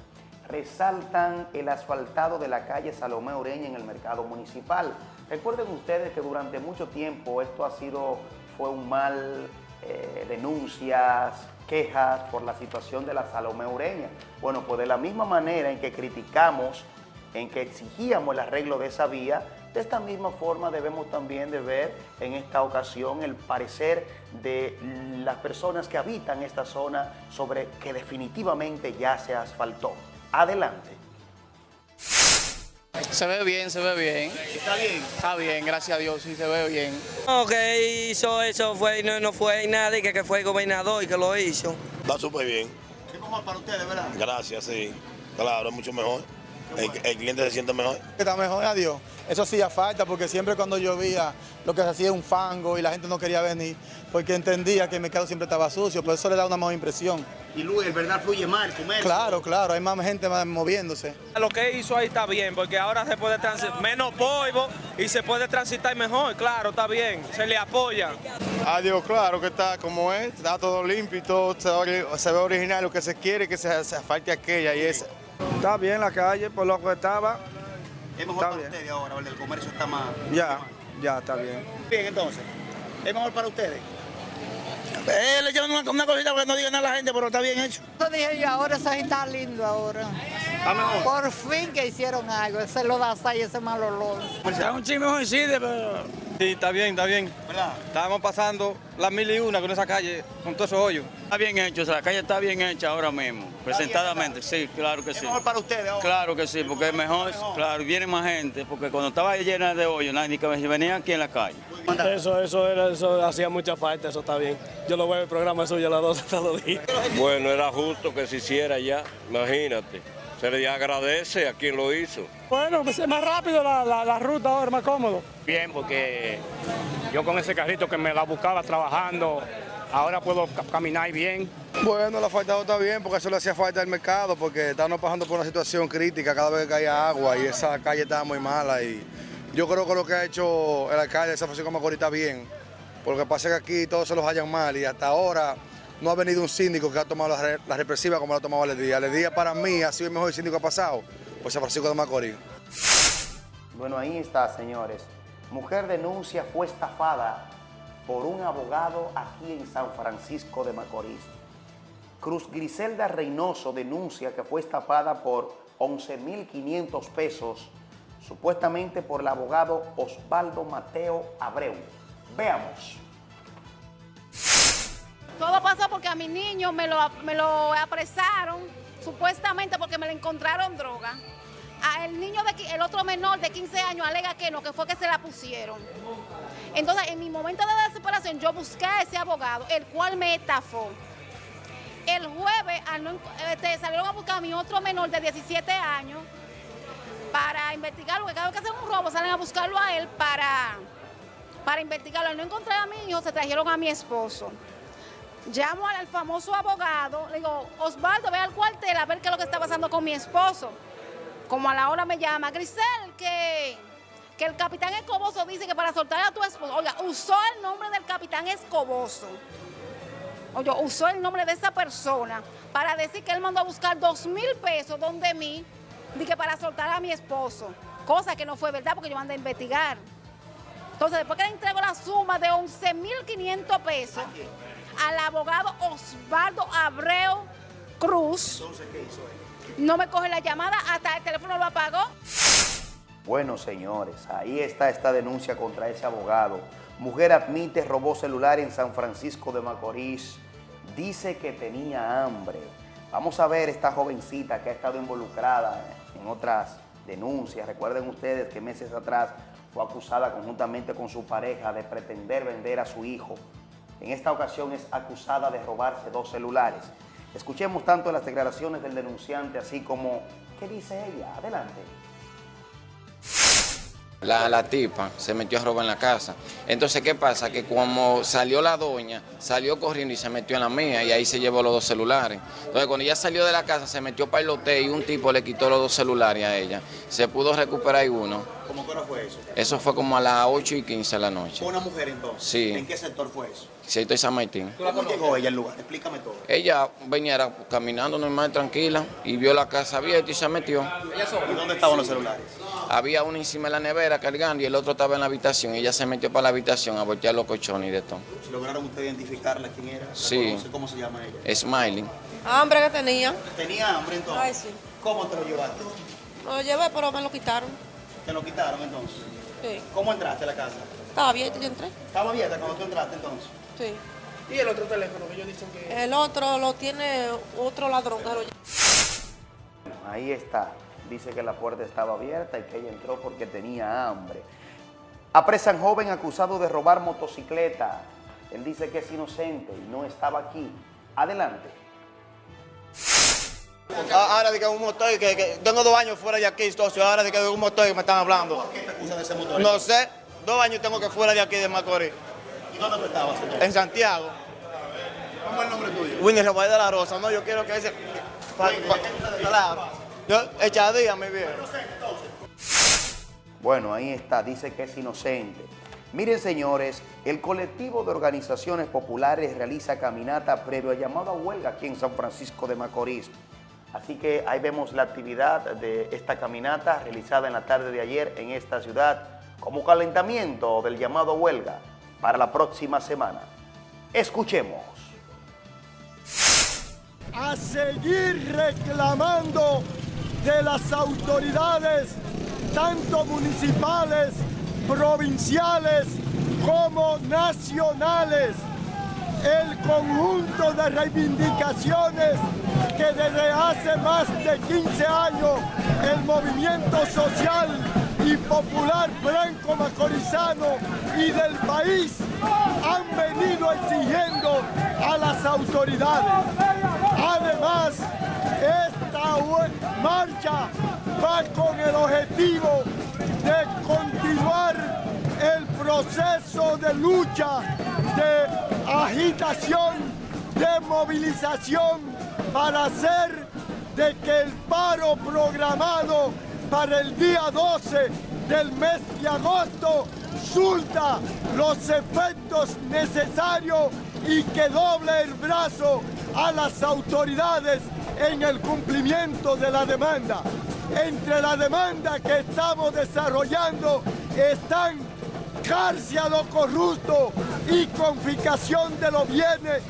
Resaltan el asfaltado de la calle Salomé Ureña en el mercado municipal. Recuerden ustedes que durante mucho tiempo esto ha sido, fue un mal, eh, denuncias, quejas por la situación de la Salomé Ureña. Bueno, pues de la misma manera en que criticamos, en que exigíamos el arreglo de esa vía, de esta misma forma debemos también de ver en esta ocasión el parecer de las personas que habitan esta zona sobre que definitivamente ya se asfaltó. Adelante. Se ve bien, se ve bien. ¿Está bien? Está bien, gracias a Dios, sí, se ve bien. No, que hizo eso fue, no, no fue nadie, que, que fue el gobernador y que lo hizo. Va súper bien. ¿Qué mejor para ustedes, verdad? Gracias, sí. Claro, es mucho mejor. El, cliente se siente mejor. Está mejor, adiós. Eso hacía falta porque siempre cuando llovía lo que se hacía era un fango y la gente no quería venir porque entendía que el mercado siempre estaba sucio, por eso le da una mejor impresión. Y Luis, el verdad fluye más el comercio. Claro, claro, hay más gente moviéndose. Lo que hizo ahí está bien porque ahora se puede transitar menos polvo y se puede transitar mejor, claro, está bien, se le apoya. Adiós, claro que está como es, está todo limpio y todo se, ve original, lo que se quiere que se, se falte aquella y esa. Está bien la calle, por lo que estaba. ¿Es mejor para ustedes ahora, el comercio está más... Ya, ya, está bien. Bien, entonces, ¿es mejor para ustedes? Eh, le echaron una, cosita para que no digan nada a la gente, pero está bien hecho. Eso dije yo, ahora eso está lindo ahora. ¿Está mejor? Por fin que hicieron algo, ese lo da y ese mal olor. Está un chisme pero Sí, está bien, está bien. ¿Verdad? Estábamos pasando las mil y una con esa calle, con todos esos hoyos. Está bien hecho, o sea, la calle está bien hecha ahora mismo, presentadamente, sí, claro que ¿Es sí. mejor para ustedes ahora? Claro que sí, porque es mejor, claro, viene más gente, porque cuando estaba llena de hoyos, nadie que venía aquí en la calle. Eso, eso, era, eso hacía mucha falta, eso está bien. Yo lo veo en el programa suyo a las 12 todos los días. Bueno, era justo que se hiciera ya, imagínate. Se le agradece a quien lo hizo. Bueno, pues es más rápido la, la, la ruta ahora, más cómodo. Bien, porque yo con ese carrito que me la buscaba trabajando, ahora puedo ca- caminar bien. Bueno, la falta está bien porque eso le hacía falta al mercado porque estábamos pasando por una situación crítica cada vez que caía agua y esa calle estaba muy mala y yo creo que lo que ha hecho el alcalde de San Francisco de Macorís está bien. Porque pasa que aquí todos se los hallan mal y hasta ahora no ha venido un síndico que ha tomado la, re- la represiva como la ha tomado Aledía. Aledía para mí ha sido el mejor síndico que ha pasado por San Francisco de Macorís. Bueno, ahí está, señores. Mujer denuncia fue estafada por un abogado aquí en San Francisco de Macorís. Cruz Griselda Reynoso denuncia que fue estafada por 11.500 pesos, supuestamente por el abogado Osvaldo Mateo Abreu. Veamos. Todo pasó porque a mi niño me lo, me lo apresaron, supuestamente porque me le encontraron droga. A el niño, de, el otro menor de 15 años alega que no, que fue que se la pusieron. Entonces, en mi momento de desesperación, yo busqué a ese abogado, el cual me estafó. El jueves al este, salieron a buscar a mi otro menor de 17 años para investigarlo, porque cada vez que hacen un robo salen a buscarlo a él para, para investigarlo. Al no encontrar a mi hijo, se trajeron a mi esposo. Llamo al, famoso abogado, le digo, Osvaldo, ve al cuartel a ver qué es lo que está pasando con mi esposo. Como a la hora me llama, Grisel, que, que el capitán Escoboso dice que para soltar a tu esposo, oiga, usó el nombre del capitán Escoboso. Oye, usó el nombre de esa persona para decir que él mandó a buscar dos mil pesos donde mí, dije para soltar a mi esposo. Cosa que no fue verdad porque yo mandé a investigar. Entonces, después que le entrego la suma de 11.500 pesos al abogado Osvaldo Abreu Cruz, no me coge la llamada, hasta el teléfono lo apagó. Bueno, señores, ahí está esta denuncia contra ese abogado. Mujer admite robó celular en San Francisco de Macorís. Dice que tenía hambre. Vamos a ver esta jovencita que ha estado involucrada en otras denuncias. Recuerden ustedes que meses atrás fue acusada conjuntamente con su pareja de pretender vender a su hijo. En esta ocasión es acusada de robarse dos celulares. Escuchemos tanto las declaraciones del denunciante así como qué dice ella. Adelante. La, la tipa se metió a robar en la casa. Entonces, ¿qué pasa? Que como salió la doña, salió corriendo y se metió en la mía y ahí se llevó los dos celulares. Entonces, cuando ella salió de la casa, se metió para el hotel y un tipo le quitó los dos celulares a ella. Se pudo recuperar ahí uno. ¿Cómo que fue eso? Eso fue como a las 8 y 15 de la noche. ¿Fue una mujer entonces? Sí. ¿En qué sector fue eso? Sector de San Martín. ¿Cómo llegó ella al lugar? Explícame todo. Ella venía era caminando normal, tranquila, y vio la casa abierta y se metió. ¿Y dónde estaban los celulares? Había uno encima de la nevera cargando y el otro estaba en la habitación. Ella se metió para la habitación a voltear los colchones y de todo. ¿Lograron ustedes identificarla quién era? ¿La Sí. conoce? ¿Cómo se llama ella? Smiley. Hambre que tenía. ¿Tenía hambre entonces? Ay, sí. ¿Cómo te lo llevaste? Lo llevé, pero me lo quitaron. ¿Te lo quitaron entonces? Sí. ¿Cómo entraste a la casa? Estaba abierto, yo entré. ¿Estaba abierta cuando tú entraste entonces? Sí. ¿Y el otro teléfono que ellos dicen que... El otro lo tiene otro lle- Ahí está. Dice que la puerta estaba abierta y que ella entró porque tenía hambre. Apresan joven acusado de robar motocicleta. Él dice que es inocente y no estaba aquí. Adelante. Ah, Ahora de que un motor, que, que tengo dos años fuera de aquí, socio, ahora de que de un motor que me están hablando. ¿Por qué te acusan de ese motor? No sé, dos años tengo que fuera de aquí de Macorís, ¿Y dónde tú estabas, señor? en Santiago. ¿Cómo es el nombre tuyo? Winnie Rafael de la Rosa, no, yo quiero que ese... pa-. Yo, echadía, mi viejo. Bueno, ahí está. Dice que es inocente. Miren, señores, el colectivo de organizaciones populares realiza caminata previo a llamado a huelga aquí en San Francisco de Macorís. Así que ahí vemos la actividad de esta caminata realizada en la tarde de ayer en esta ciudad como calentamiento del llamado a huelga para la próxima semana. Escuchemos. a seguir reclamando de las autoridades, tanto municipales, provinciales como nacionales el conjunto de reivindicaciones que desde hace más de 15 años el movimiento social y popular blanco macorizano y del país han venido exigiendo a las autoridades. Además, esta marcha va con el objetivo de continuar el proceso de lucha, de agitación, de movilización para hacer de que el paro programado para el día 12 del mes de agosto surta los efectos necesarios y que doble el brazo a las autoridades en el cumplimiento de la demanda. Entre la demanda que estamos desarrollando están cárcel a los corruptos y confiscación de los bienes.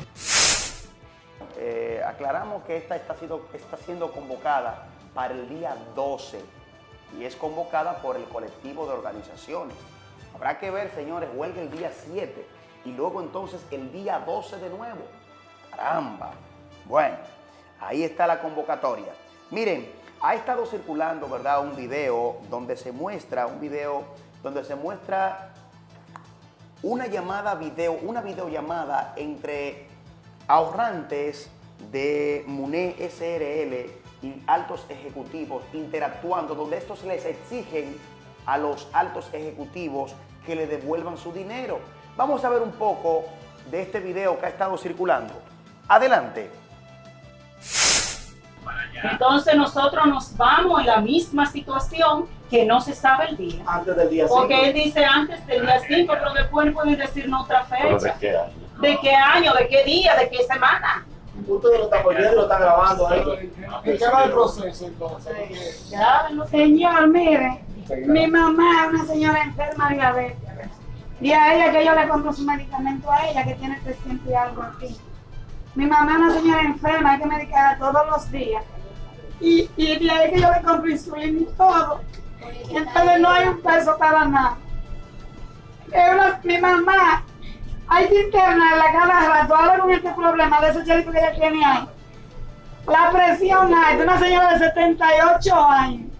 Eh, aclaramos que esta está siendo, está siendo convocada para el día 12 y es convocada por el colectivo de organizaciones. Habrá que ver, señores, huelga el día 7 y luego entonces el día 12 de nuevo. Caramba. Bueno, ahí está la convocatoria. Miren, ha estado circulando, ¿verdad?, un video donde se muestra, un video donde se muestra una llamada video, una videollamada entre ahorrantes de MUNE SRL y altos ejecutivos interactuando, donde estos les exigen a los altos ejecutivos que le devuelvan su dinero. Vamos a ver un poco de este video que ha estado circulando. Adelante. Entonces nosotros nos vamos en la misma situación que no se sabe el día. Antes del día 5. Porque él dice antes del día 5, pero después pueden decirnos otra fecha. ¿De qué año? ¿De qué año? ¿De qué día? ¿De qué semana? Ustedes lo están poniendo y lo están grabando ahí. ¿Y qué va el proceso entonces? Señor, mire, mi mamá es una señora enferma de diabetes. Y a ella que yo le compro su medicamento a ella, que tiene 300 y algo aquí. Mi mamá es una señora enferma, hay que medicarla todos los días. Y, y de ahí que yo le compro insulina y todo. Entonces no hay un peso para nada. Mi mamá, hay que internarla cada rato, ahora con este problema de ese chelito que ella tiene ahí. La presión alta, una señora de 78 años.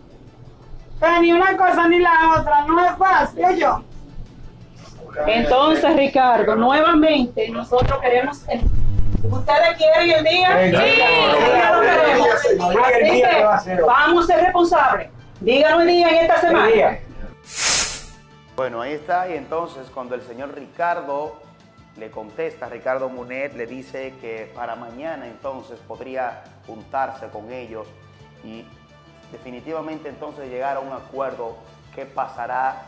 Pero ni una cosa ni la otra, no es fácil, yo. Entonces, Ricardo, nuevamente nosotros queremos... el- ¿Ustedes quieren el día? Sí, Sí, claro. el día lo queremos. Sí, sí, sí, el Así día que que va a ser hoy. vamos a ser responsables. Díganos el día en esta semana. Bueno, ahí está. Y entonces cuando el señor Ricardo le contesta, Ricardo Munet le dice que para mañana entonces podría juntarse con ellos y definitivamente entonces llegar a un acuerdo que pasará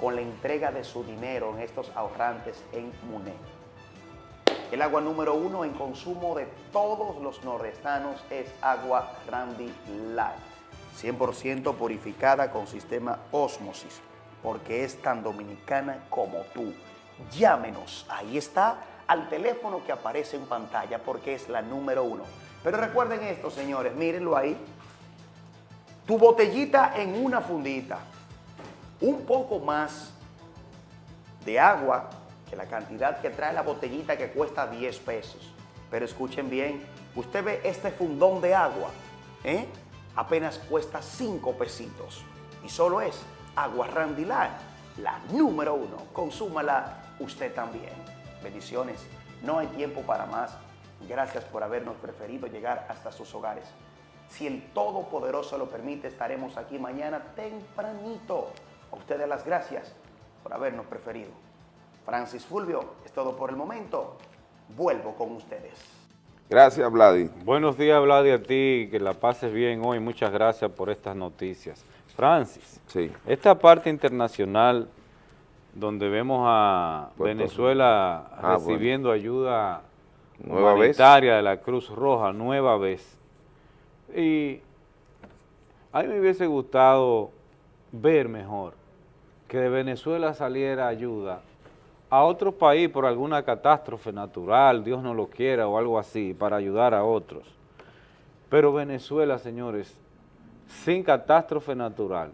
con la entrega de su dinero en estos ahorrantes en Munet. El agua número uno en consumo de todos los nordestanos es agua Randy Light, 100% purificada con sistema Osmosis, porque es tan dominicana como tú. Llámenos, ahí está, al teléfono que aparece en pantalla, porque es la número uno. Pero recuerden esto, señores, mírenlo ahí. Tu botellita en una fundita, un poco más de agua que la cantidad que trae la botellita que cuesta 10 pesos. Pero escuchen bien, usted ve este fundón de agua, ¿eh? apenas cuesta 5 pesitos. Y solo es agua Randy Light, la número uno. Consúmala usted también. Bendiciones. No hay tiempo para más. Gracias por habernos preferido llegar hasta sus hogares. Si el Todopoderoso lo permite, estaremos aquí mañana tempranito. A ustedes las gracias por habernos preferido. Francis Fulvio, es todo por el momento. Vuelvo con ustedes. Gracias, Vladi. Buenos días, Vladi, a ti, que la pases bien hoy. Muchas gracias por estas noticias. Francis, sí. esta parte internacional donde vemos a Puerto Venezuela. Ah, recibiendo ayuda Nueva vez. humanitaria de la Cruz Roja, nueva vez. Y a mí me hubiese gustado ver mejor que de Venezuela saliera ayuda a otro país por alguna catástrofe natural, Dios no lo quiera o algo así, para ayudar a otros. Pero Venezuela, señores, sin catástrofe natural,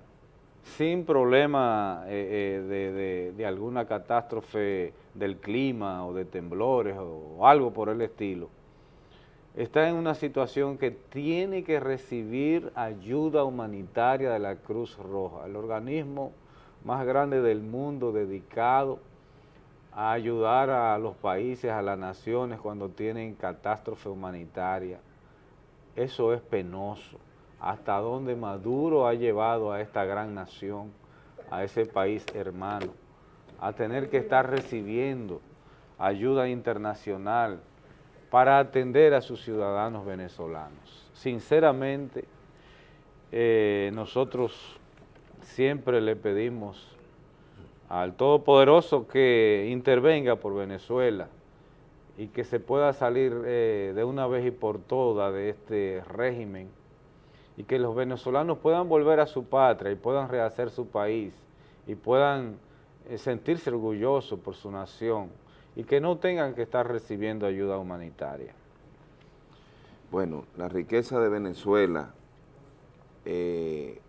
sin problema eh, eh, de, alguna catástrofe del clima o de temblores o algo por el estilo, está en una situación que tiene que recibir ayuda humanitaria de la Cruz Roja, el organismo más grande del mundo dedicado a ayudar a los países, a las naciones cuando tienen catástrofe humanitaria. Eso es penoso. Hasta dónde Maduro ha llevado a esta gran nación, a ese país hermano, a tener que estar recibiendo ayuda internacional para atender a sus ciudadanos venezolanos. Sinceramente, eh, nosotros siempre le pedimos al Todopoderoso que intervenga por Venezuela y que se pueda salir eh, de una vez y por todas de este régimen y que los venezolanos puedan volver a su patria y puedan rehacer su país y puedan eh, sentirse orgullosos por su nación y que no tengan que estar recibiendo ayuda humanitaria. Bueno, la riqueza de Venezuela eh,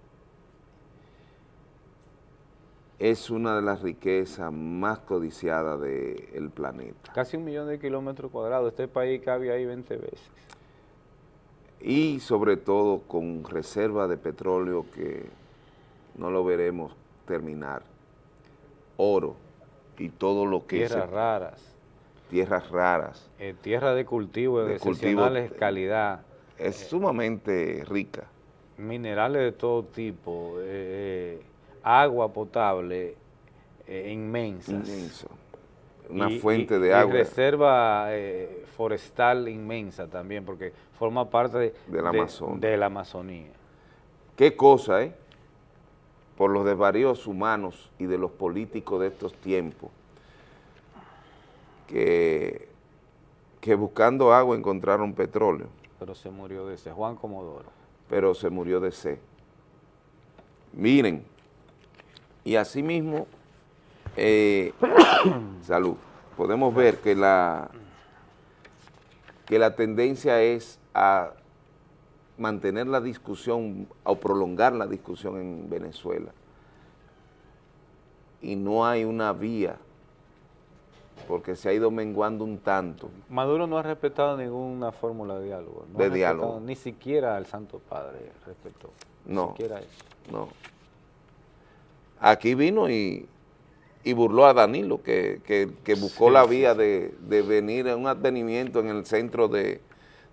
es una de las riquezas más codiciadas del planeta. Casi un millón de kilómetros cuadrados, este país cabe ahí 20 veces. Y sobre todo con reserva de petróleo que no lo veremos terminar. Oro y todo lo que Tierras se- raras, tierras raras. eh, tierra de cultivo de, De cultivo, excepcionales calidad, Es sumamente rica. minerales de todo tipo, eh, agua potable eh, inmensas. Inmenso. Una Y- fuente y- de y agua. reserva eh, forestal inmensa también, porque forma parte de, Amazonas. de la Amazonía. Qué cosa, ¿eh? Por los desvaríos humanos y de los políticos de estos tiempos, que, que buscando agua encontraron petróleo, Pero se murió de ese Juan Comodoro. pero se murió de sed. Miren, y asimismo, eh, salud, podemos ver que la, que la tendencia es a mantener la discusión o prolongar la discusión en Venezuela. Y no hay una vía, porque se ha ido menguando un tanto. Maduro no ha respetado ninguna fórmula de diálogo. no De diálogo. Ni siquiera al Santo Padre respetó. Ni No. siquiera eso. No. Aquí vino y, y burló a Danilo, que, que- que buscó Sí, la vía de, de venir a un advenimiento en el centro de,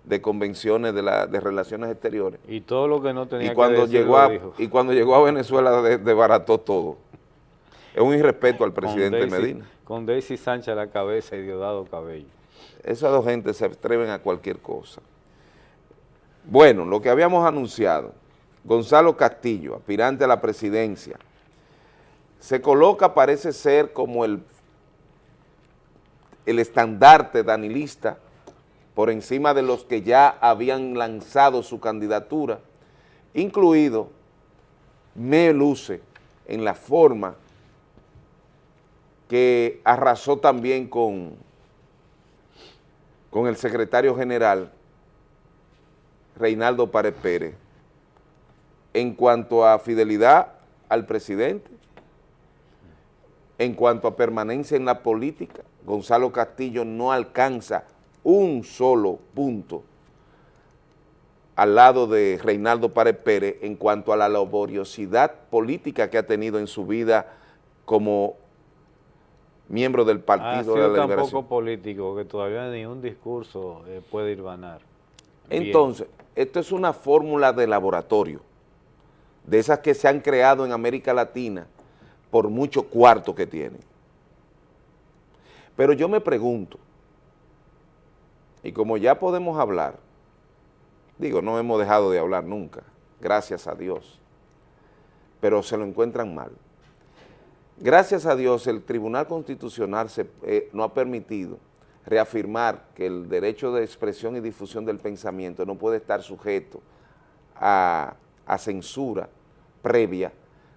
de convenciones de, la, de relaciones exteriores. Y todo lo que no tenía Y cuando, que decir llegó a, dijo. y cuando llegó a Venezuela de- desbarató todo. Es un irrespeto al Con presidente Daisy- Medina. Con Daisy Sánchez a la cabeza y Diosdado Cabello. Esas dos gentes se atreven a cualquier cosa. Bueno, lo que habíamos anunciado, Gonzalo Castillo, aspirante a la presidencia, se coloca, parece ser, como el, el estandarte danilista por encima de los que ya habían lanzado su candidatura, incluido me luce en la forma que arrasó también con, con el secretario general Reinaldo Párez Pérez en cuanto a fidelidad al presidente, en cuanto a permanencia en la política, Gonzalo Castillo no alcanza un solo punto al lado de Reinaldo Párez Pérez en cuanto a la laboriosidad política que ha tenido en su vida como miembro del Ha Partido de la tan Liberación. poco político que todavía ni un discurso eh, puede ir ganar. Entonces, esto es una fórmula de laboratorio, de esas que se han creado en América Latina por mucho cuarto que tienen. Pero yo me pregunto, y como ya podemos hablar, digo, no hemos dejado de hablar nunca, gracias a Dios, pero se lo encuentran mal. Gracias a Dios el Tribunal Constitucional se, eh, no ha permitido reafirmar que el derecho de expresión y difusión del pensamiento no puede estar sujeto a, a censura previa,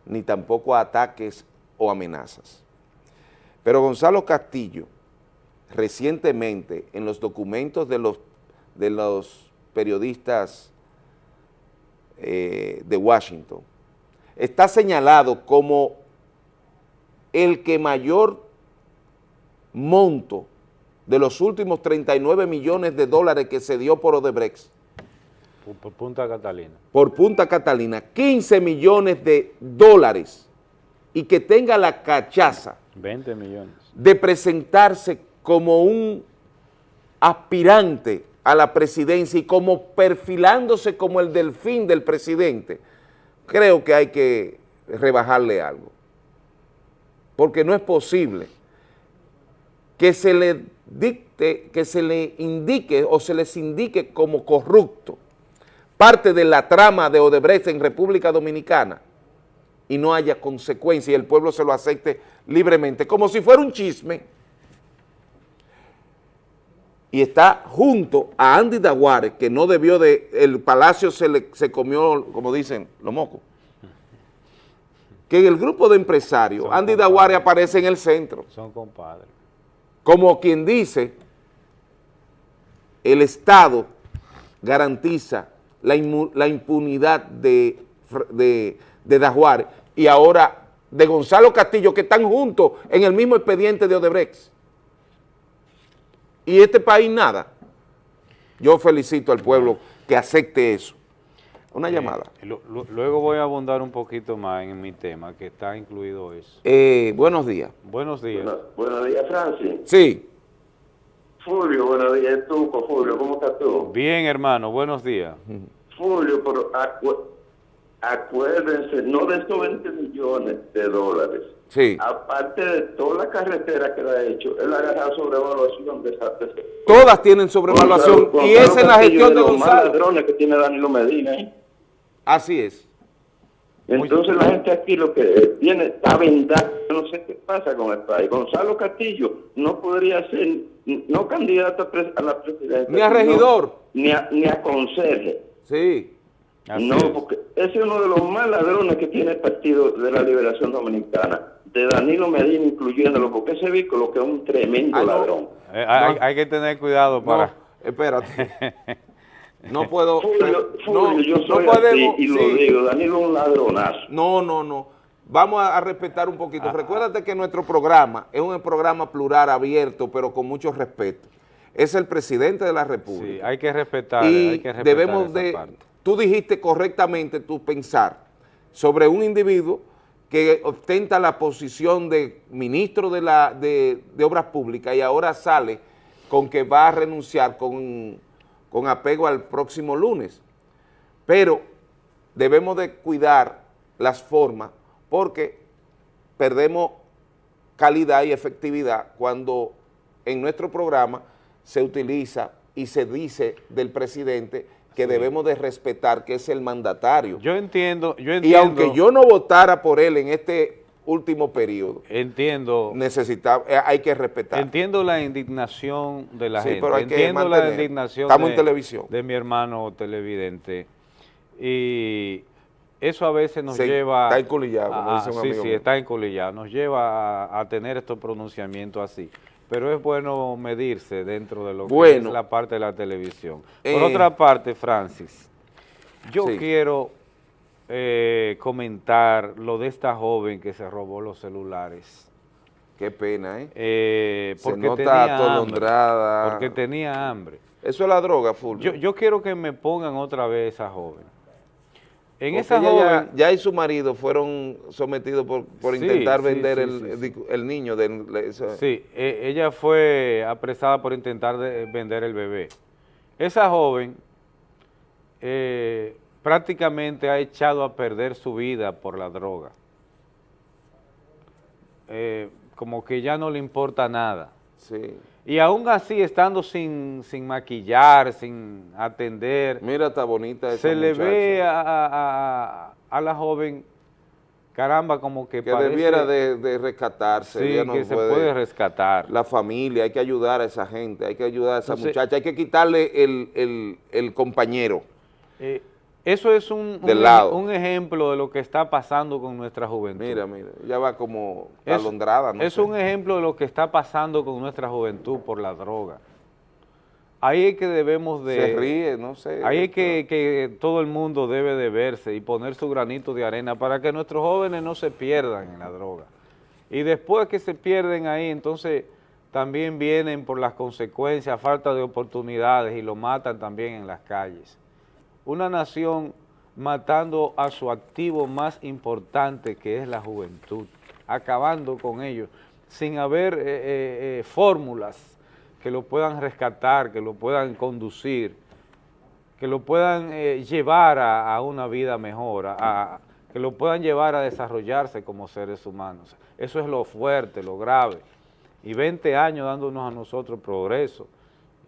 ni tampoco a ataques o amenazas. Pero Gonzalo Castillo, recientemente, en los documentos de los, de los periodistas eh, de Washington, está señalado como el que mayor monto de los últimos 39 millones de dólares que se dio por Odebrecht, Por Punta Catalina. por Punta Catalina, 15 millones de dólares, y que tenga la cachaza 20 millones. de presentarse como un aspirante a la presidencia y como perfilándose como el delfín del presidente, creo que hay que rebajarle algo. Porque no es posible que se le dicte, que se le indique o se les indique como corrupto parte de la trama de Odebrecht en República Dominicana y no haya consecuencia y el pueblo se lo acepte libremente, como si fuera un chisme. Y está junto a Andy Daguare, que no debió de, el palacio se, le, se comió, como dicen, los mocos. Que en el grupo de empresarios, Andy Daguare aparece en el centro. Son compadres. Como quien dice, el Estado garantiza la, impunidad de, de, de Dajuárez y ahora de Gonzalo Castillo, que están juntos en el mismo expediente de Odebrecht. Y este país nada. Yo felicito al pueblo que acepte eso. Una Eh, llamada. lu- lu- luego voy a abundar un poquito más en mi tema, que está incluido eso. Eh, buenos días. Buenos días. Buenos días, Francis. Sí. Fulvio, buenos días, tú, Fulvio, ¿cómo estás tú? Bien, hermano, buenos días. Fulvio, pero acu- acuérdense, no de estos 20 millones de dólares. Sí. Aparte de toda la carretera que le ha hecho, él ha agarrado sobrevaluación de esa... de Todas tienen sobrevaluación y esa es la gestión de Castillo los más ladrones que tiene Danilo Medina, ¿eh? Así es. Entonces la gente aquí lo que tiene está vendada, no sé qué pasa con el país. Gonzalo Castillo no podría ser, no candidato a, la presidencia. Ni a regidor. Ni a, ni a conserje. Sí. no, porque ese es uno de los más ladrones que tiene el Partido de la Liberación Dominicana, de Danilo Medina incluyéndolo, porque ese vehículo que es un tremendo ladrón. Eh, hay, hay que tener cuidado para... espérate. No puedo... Fulvio, no, Fulvio, yo no soy podemos- así y lo sí. digo, Danilo es un ladronazo. No, no, no. Vamos a, a respetar un poquito. Recuérdate que nuestro programa es un programa plural, abierto, pero con mucho respeto. Es el presidente de la República. Sí, hay que respetar, y hay que respetar debemos esa de... parte. Tú dijiste correctamente tu pensar sobre un individuo que ostenta la posición de ministro de, la, de, de Obras Públicas y ahora sale con que va a renunciar con, con apego al próximo lunes. Pero debemos de cuidar las formas porque perdemos calidad y efectividad cuando en nuestro programa se utiliza y se dice del presidente que debemos de respetar que es el mandatario. Yo entiendo, yo Y entiendo... aunque yo no votara por él en este último periodo, entiendo, necesita, eh, hay que respetar. entiendo la indignación de la Sí, gente, pero hay que entiendo la mantener. indignación Estamos de, en televisión. de mi hermano televidente y eso a veces nos Sí, lleva... está encolillado, como a- dice un sí, amigo sí, mío. está encolillado, nos lleva a, a tener estos pronunciamientos así. Pero es bueno medirse dentro de lo que Bueno. es la parte de la televisión. Por Eh, otra parte, Francis, yo Sí. quiero eh, comentar lo de esta joven que se robó los celulares. Qué pena, ¿eh? Eh, Se porque nota tenía atolondrada. hambre, porque tenía hambre. Eso es la droga, Fulvio. Yo, yo quiero que me pongan otra vez esa joven. En Porque esa ella joven... ya, ya y su marido fueron sometidos por, por Sí, intentar sí, vender sí, el, el- niño. del- eso- Sí, e- ella fue apresada por intentar de- vender el bebé. Esa joven eh, prácticamente ha echado a perder su vida por la droga. Eh, como que ya no le importa nada. Sí. Y aún así, estando sin, sin maquillar, sin atender, Mira, está bonita esa se le ve a, a- la joven, caramba, como que, que parece- debiera de, de rescatarse. Sí, no que se puede rescatar. La familia, hay que ayudar a esa gente, hay que ayudar a esa Entonces- muchacha, hay que quitarle el, el- el compañero. Eh, eso es un, un- lado. un ejemplo de lo que está pasando con nuestra juventud. Mira, mira, ella va como Es- alondrada, no es sé. un ejemplo de lo que está pasando con nuestra juventud por la droga. ahí es que debemos de... Se ríe, no sé. Ahí es que, que todo el mundo debe de verse y poner su granito de arena para que nuestros jóvenes no se pierdan en la droga. Y después que se pierden ahí, entonces también vienen por las consecuencias, falta de oportunidades y lo matan también en las calles. Una nación matando a su activo más importante que es la juventud, acabando con ellos, sin haber eh, eh, eh, fórmulas que lo puedan rescatar, que lo puedan conducir, que lo puedan llevar a, una vida mejor, a, que lo puedan llevar a desarrollarse como seres humanos. Eso es lo fuerte, lo grave. Y 20 años dándonos a nosotros progreso,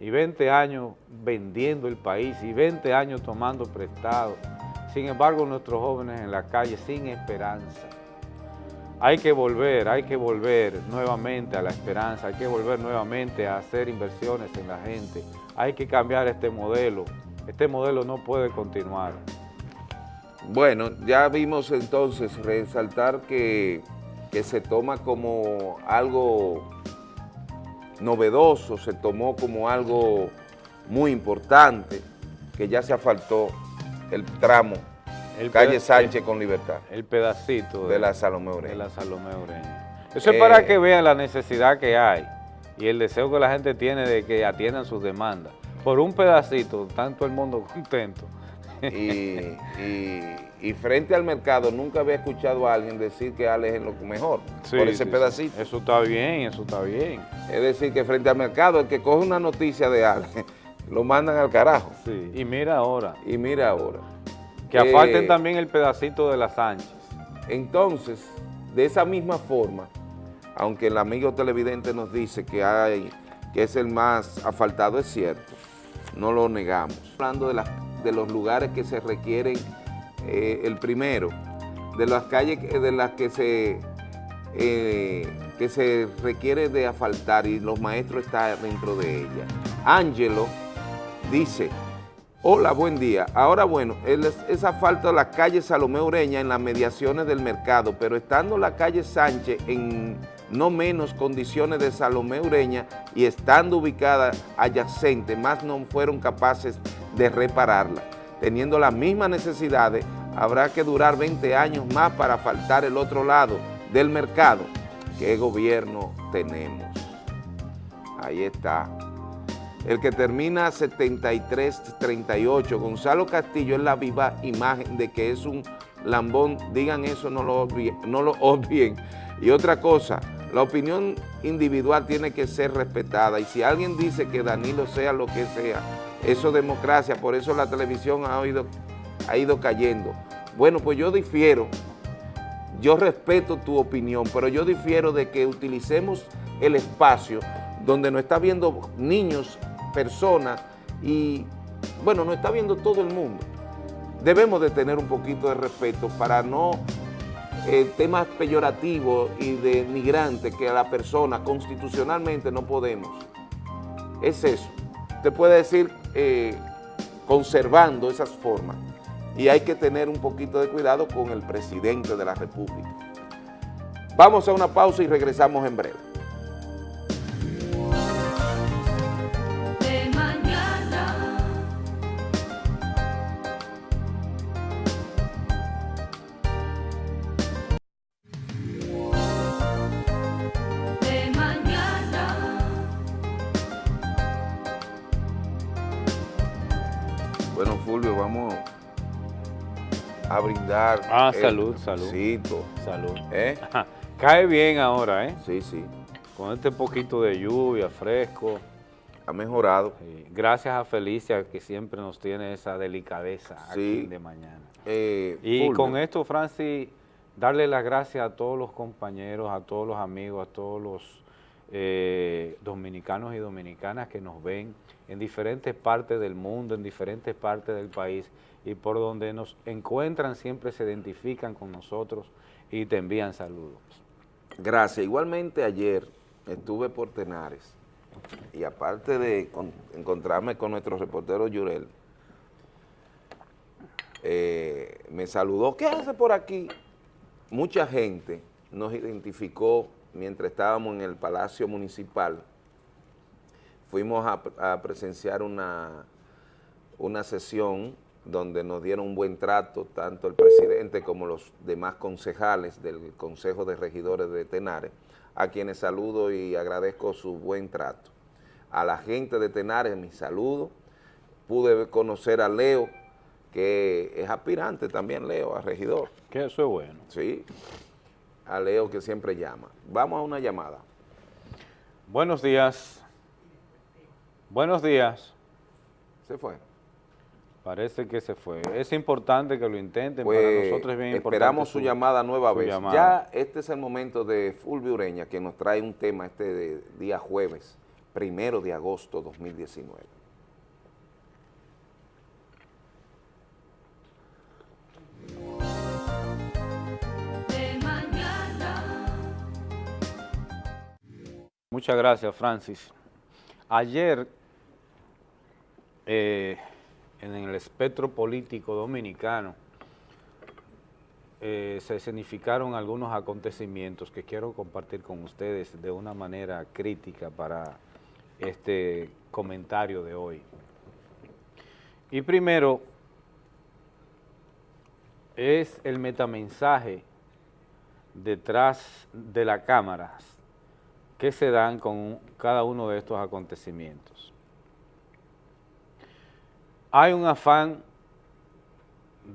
y 20 años vendiendo el país, y 20 años tomando prestado. Sin embargo, nuestros jóvenes en la calle sin esperanza. Hay que volver, hay que volver nuevamente a la esperanza, hay que volver nuevamente a hacer inversiones en la gente. Hay que cambiar este modelo. Este modelo no puede continuar. Bueno, ya vimos entonces resaltar que, que se toma como algo novedoso, se tomó como algo muy importante, que ya se asfaltó el tramo el calle Sánchez con Libertad. El pedacito de, de la Salomé Ureña. De la Salomé Ureña. Eso eh, es para que vean la necesidad que hay y el deseo que la gente tiene de que atiendan sus demandas. Por un pedacito, tanto el mundo contento. Y, y, y, frente al mercado, nunca había escuchado a alguien decir que Alex es lo mejor sí, por ese sí, pedacito. Sí. Eso está bien, eso está bien. Es decir, que frente al mercado, el que coge una noticia de Alex, lo mandan al carajo. Sí, y mira ahora. Y mira ahora. Que afalten eh, también el pedacito de la Sánchez. Entonces, de esa misma forma, aunque el amigo televidente nos dice que, hay, que es el más asfaltado, es cierto, no lo negamos. Hablando de, las, de los lugares que se requieren, eh, el primero, de las calles de las que se, eh, que se requiere de asfaltar y los maestros están dentro de ella. Ángelo dice, Hola, buen día. Ahora bueno, es asfalto de la calle Salomé Ureña en las mediaciones del mercado, pero estando la calle Sánchez en no menos condiciones de Salomé Ureña y estando ubicada adyacente, más no fueron capaces de repararla. Teniendo las mismas necesidades, habrá que durar 20 años más para asfaltar el otro lado del mercado. ¿Qué gobierno tenemos? Ahí está. El que termina 73-38, Gonzalo Castillo es la viva imagen de que es un lambón, digan eso, no lo, obvien, no lo obvien. Y otra cosa, la opinión individual tiene que ser respetada y si alguien dice que Danilo sea lo que sea, eso es democracia, por eso la televisión ha, ido, ha ido cayendo. Bueno, pues yo difiero, yo respeto tu opinión, pero yo difiero de que utilicemos el espacio donde nos está viendo niños, personas y, bueno, nos está viendo todo el mundo. Debemos de tener un poquito de respeto para no eh, temas peyorativos y de migrantes que a la persona constitucionalmente no podemos. Es eso. Te puede decir eh, conservando esas formas y hay que tener un poquito de cuidado con el presidente de la República. Vamos a una pausa y regresamos en breve. Brindar. Ah, salud, salud. Salud. ¿Eh? Cae bien ahora, ¿eh? Sí, sí. Con este poquito de lluvia, fresco. Ha mejorado. Sí. Gracias a Felicia, que siempre nos tiene esa delicadeza sí. aquí de mañana. Eh, y Fulvio. con esto, Francis, darle las gracias a todos los compañeros, a todos los amigos, a todos los eh, dominicanos y dominicanas que nos ven en diferentes partes del mundo, en diferentes partes del país y por donde nos encuentran siempre se identifican con nosotros y te envían saludos. Gracias. Igualmente ayer estuve por Tenares y aparte de con, encontrarme con nuestro reportero Yurel, eh, me saludó, ¿qué hace por aquí? Mucha gente nos identificó mientras estábamos en el Palacio Municipal fuimos a, a presenciar una, una sesión donde nos dieron un buen trato, tanto el presidente como los demás concejales del Consejo de Regidores de Tenares, a quienes saludo y agradezco su buen trato. A la gente de Tenares, mi saludo. Pude conocer a Leo, que es aspirante también, Leo, a regidor. Que eso es bueno. Sí, a Leo que siempre llama. Vamos a una llamada. Buenos días. Buenos días. Se fue. Parece que se fue. Es importante que lo intenten, Pues, para nosotros es bien importante. esperamos su, llamada nueva vez. llamada. Ya este es el momento de Fulvio Ureña, que nos trae un tema este de día jueves, primero de agosto 2019. De mañana. Muchas gracias, Francis. Ayer, eh, en el espectro político dominicano, eh, se escenificaron algunos acontecimientos que quiero compartir con ustedes de una manera crítica para este comentario de hoy. Y primero, es el metamensaje detrás de la cámara que se dan con cada uno de estos acontecimientos. Hay un afán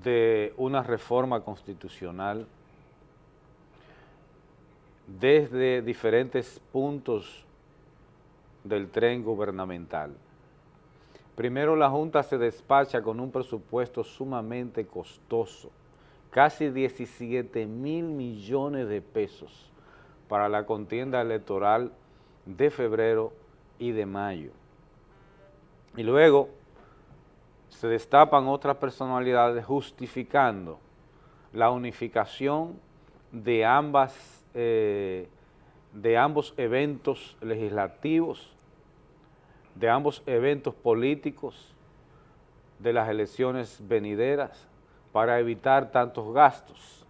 de una reforma constitucional desde diferentes puntos del tren gubernamental. Primero la Junta se despacha con un presupuesto sumamente costoso, casi 17 mil millones de pesos para la contienda electoral de febrero y de mayo. Y luego se destapan otras personalidades justificando la unificación de, ambas, eh, de ambos eventos legislativos, de ambos eventos políticos, de las elecciones venideras, para evitar tantos gastos.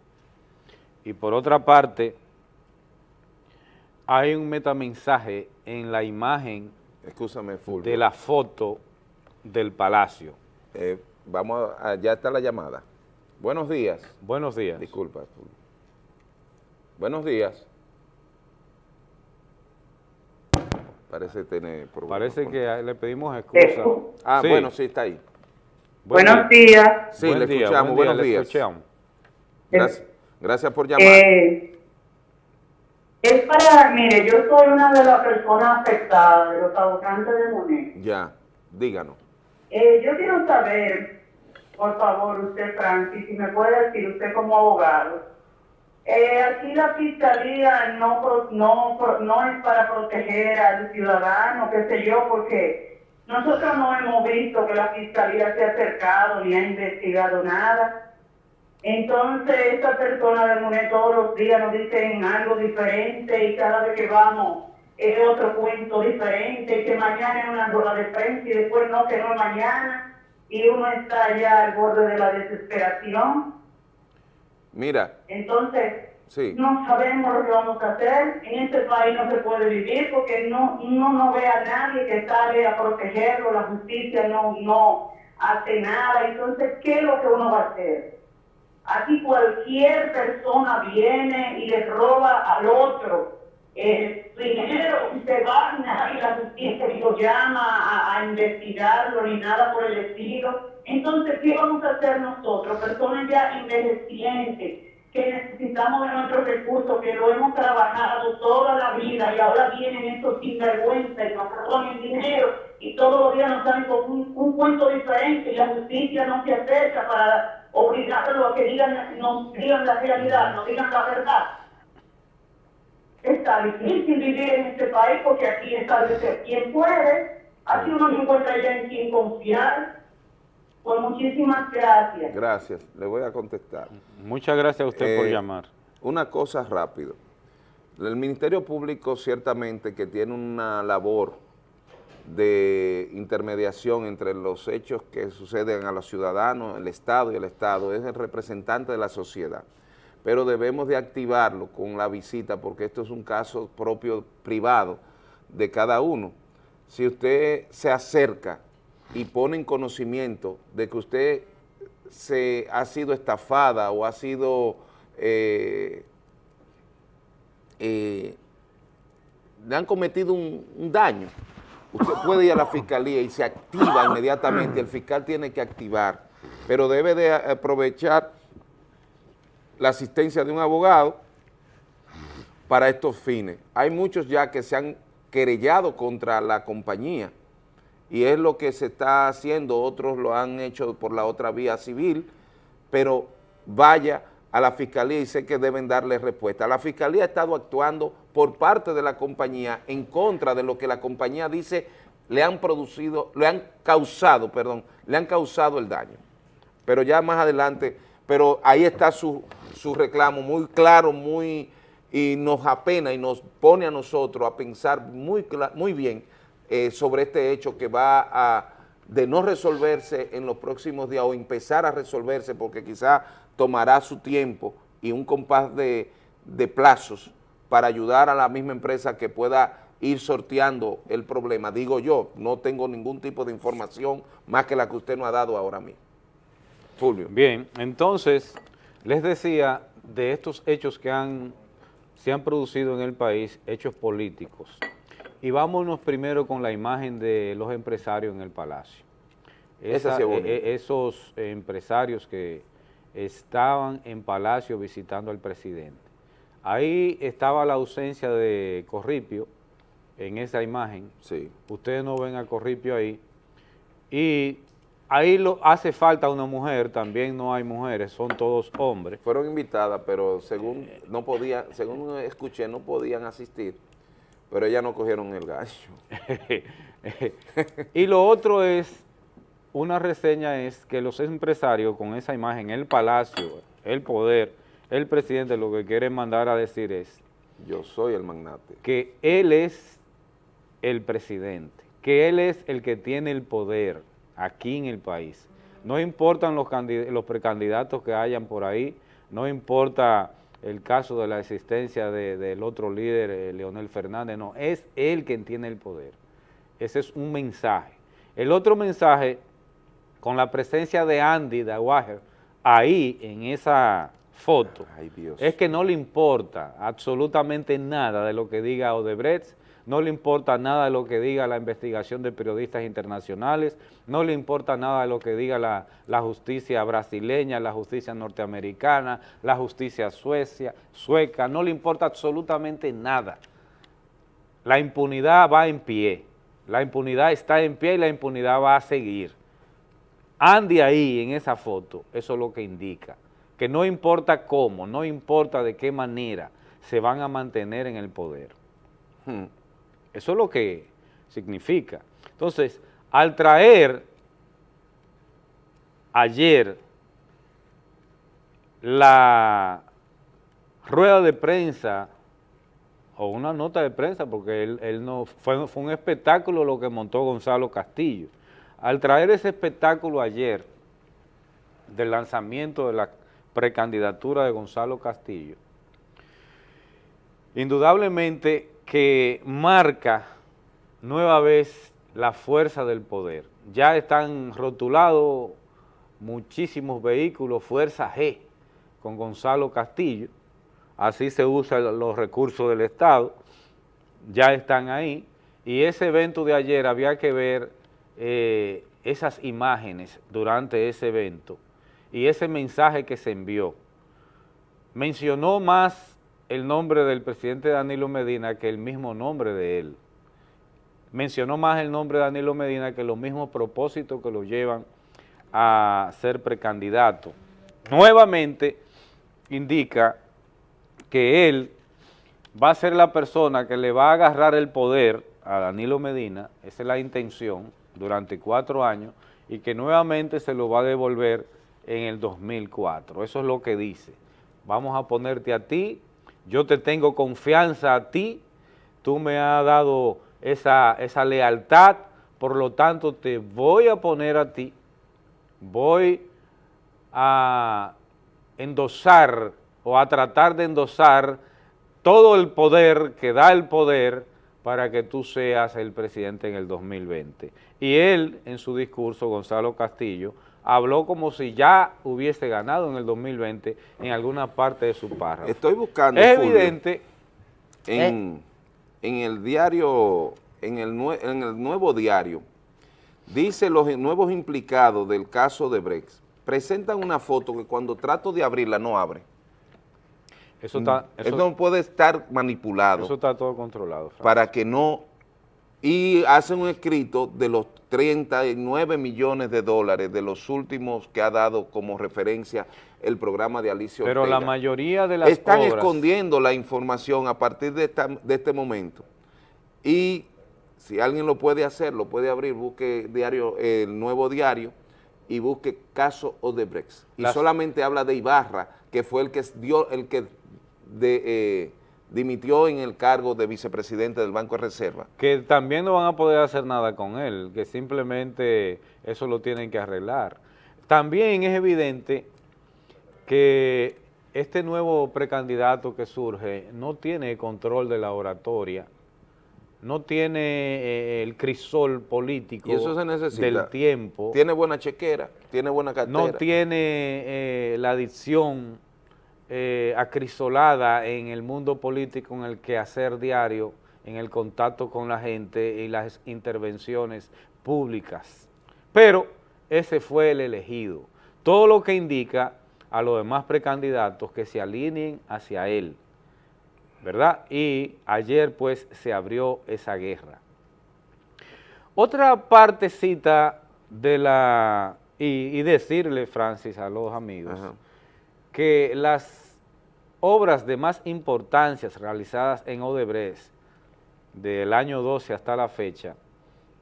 Y por otra parte, hay un metamensaje en la imagen de la foto del palacio. Eh, vamos a, ya está la llamada. Buenos días. Buenos días. Disculpa. Buenos días. Parece tener problemas. Parece que le pedimos excusa. Ah, Sí. bueno, sí, está ahí. Buen Buenos día. días. Sí, Buen le día, escuchamos. buen día, Buenos le días. escuchamos. Gracias, gracias por llamar. Eh, es para, mire, yo soy una de las personas afectadas de los habitantes de Monet. Ya, díganos. Eh, yo quiero saber, por favor, usted, Francis, si me puede decir, usted como abogado, eh, aquí la fiscalía no, no, no es para proteger al ciudadano, qué sé yo, porque nosotros no hemos visto que la fiscalía se ha acercado ni ha investigado nada. Entonces, esta persona de Monet todos los días nos dicen algo diferente y cada vez que vamos es otro cuento diferente, que mañana es una rueda de prensa y después no, que no es mañana, y uno está ya al borde de la desesperación. Mira, Entonces, sí. no sabemos lo que vamos a hacer. En este país no se puede vivir porque no, uno no ve a nadie que sale a protegerlo, la justicia no, no hace nada. Entonces, ¿qué es lo que uno va a hacer? Aquí cualquier persona viene y le roba al otro eh, dinero y se va y la justicia lo llama a, a investigarlo ni nada por el estilo. Entonces, ¿qué vamos a hacer nosotros? Personas ya envejecientes que necesitamos de nuestros recursos, que lo hemos trabajado toda la vida y ahora vienen estos sinvergüenzas y nos el dinero y todos los días nos dan con un, un cuento diferente y la justicia no se acerca para obligarlo a que digan, nos digan la realidad, nos digan la verdad. Está difícil vivir en este país porque aquí está de quien puede, aquí uno no encuentra ya en quien confiar. Pues muchísimas gracias. Gracias, le voy a contestar. Muchas gracias a usted por Eh, llamar. Una cosa rápido. El Ministerio Público ciertamente que tiene una labor de intermediación entre los hechos que suceden a los ciudadanos, el Estado y el Estado, es el representante de la sociedad. Pero debemos de activarlo con la visita porque esto es un caso propio privado de cada uno. si usted se acerca y pone en conocimiento de que usted se ha sido estafada o ha sido eh, eh, le han cometido un, un daño, usted puede ir a la fiscalía y se activa inmediatamente, el fiscal tiene que activar, pero debe de aprovechar la asistencia de un abogado para estos fines. Hay muchos ya que se han querellado contra la compañía y es lo que se está haciendo, otros lo han hecho por la otra vía civil, pero vaya a la fiscalía y sé que deben darle respuesta. La fiscalía ha estado actuando por parte de la compañía en contra de lo que la compañía dice le han producido, le han causado, perdón, le han causado el daño. Pero ya más adelante, pero ahí está su, su reclamo muy claro, muy y nos apena y nos pone a nosotros a pensar muy, muy bien eh, sobre este hecho que va a de no resolverse en los próximos días o empezar a resolverse porque quizá tomará su tiempo y un compás de, de plazos para ayudar a la misma empresa que pueda ir sorteando el problema. Digo yo, no tengo ningún tipo de información más que la que usted nos ha dado ahora mismo. Fulvio. Bien, entonces, les decía de estos hechos que han, se han producido en el país, hechos políticos. Y vámonos primero con la imagen de los empresarios en el Palacio. Esa, Esa e, e, esos empresarios que estaban en Palacio visitando al presidente. Ahí estaba la ausencia de Corripio en esa imagen. Sí. Ustedes no ven a Corripio ahí. Y ahí lo, hace falta una mujer, también no hay mujeres, son todos hombres. Fueron invitadas, pero según no podía, según escuché, no podían asistir, pero ellas no cogieron el gallo. y lo otro es, una reseña es que los empresarios con esa imagen, el palacio, el poder, el presidente lo que quiere mandar a decir es... Yo soy el magnate. Que él es el presidente, que él es el que tiene el poder aquí en el país. No importan los, los precandidatos que hayan por ahí, no importa el caso de la existencia de, del otro líder, eh, Leonel Fernández, no, es él quien tiene el poder. Ese es un mensaje. El otro mensaje, con la presencia de Andy Dawager, ahí en esa foto, es que no le importa absolutamente nada de lo que diga Odebrecht, no le importa nada de lo que diga la investigación de periodistas internacionales, no le importa nada de lo que diga la, justicia brasileña, la justicia norteamericana, la justicia suecia, sueca, no le importa absolutamente nada. La impunidad va en pie, la impunidad está en pie y la impunidad va a seguir. Ande ahí en esa foto, eso es lo que indica, que no importa cómo, no importa de qué manera se van a mantener en el poder. Hmm. Eso es lo que significa. Entonces, al traer ayer la rueda de prensa o una nota de prensa, porque él, no fue, fue un espectáculo lo que montó Gonzalo Castillo. Al traer ese espectáculo ayer del lanzamiento de la precandidatura de Gonzalo Castillo, indudablemente que marca nueva vez la fuerza del poder. Ya están rotulados muchísimos vehículos, Fuerza G, con Gonzalo Castillo, así se usan los recursos del Estado, ya están ahí, y ese evento de ayer había que ver eh, esas imágenes durante ese evento y ese mensaje que se envió. Mencionó más el nombre del presidente Danilo Medina que el mismo nombre de él. Mencionó más el nombre de Danilo Medina que los mismos propósitos que lo llevan a ser precandidato. Nuevamente indica que él va a ser la persona que le va a agarrar el poder a Danilo Medina, esa es la intención, durante cuatro años, y que nuevamente se lo va a devolver en el 2004. Eso es lo que dice. Vamos a ponerte a ti yo te tengo confianza a ti, tú me has dado esa, esa lealtad, por lo tanto te voy a poner a ti, voy a endosar o a tratar de endosar todo el poder que da el poder para que tú seas el presidente en el 2020. Y él, en su discurso, Gonzalo Castillo, habló como si ya hubiese ganado en el 2020 en alguna parte de su párrafo. Estoy buscando, Es Fulvio, evidente... en, en el diario, en el, nue- en el nuevo diario, dice los nuevos implicados del caso de Brex, presentan una foto que cuando trato de abrirla no abre. Eso está- Mm. eso- Eso no puede estar manipulado Eso está todo controlado. Para que no... Y hacen un escrito de los 39 millones de dólares de los últimos que ha dado como referencia el programa de Alicia Pero la Ortega. mayoría de las Están obras- escondiendo la información a partir de, esta- de este momento. Y si alguien lo puede hacer, lo puede abrir, busque diario, el nuevo diario y busque caso Odebrecht. Y Las- solamente habla de Ibarra, que fue el que dio, el que de, eh, dimitió en el cargo de vicepresidente del Banco de Reserva. que también no van a poder hacer nada con él, que simplemente eso lo tienen que arreglar. También es evidente que este nuevo precandidato que surge no tiene control de la oratoria, no tiene eh, el crisol político Y eso se necesita. del tiempo. Tiene buena chequera, tiene buena cartera. no tiene eh, la adicción eh, acrisolada en el mundo político, en el quehacer diario, en el contacto con la gente y las intervenciones públicas. Pero ese fue el elegido. Todo lo que indica a los demás precandidatos que se alineen hacia él, ¿verdad? Y ayer pues se abrió esa guerra. Otra partecita de la, y, y decirle, Francis, a los amigos, que las obras de más importancia realizadas en Odebrecht del año 12 hasta la fecha,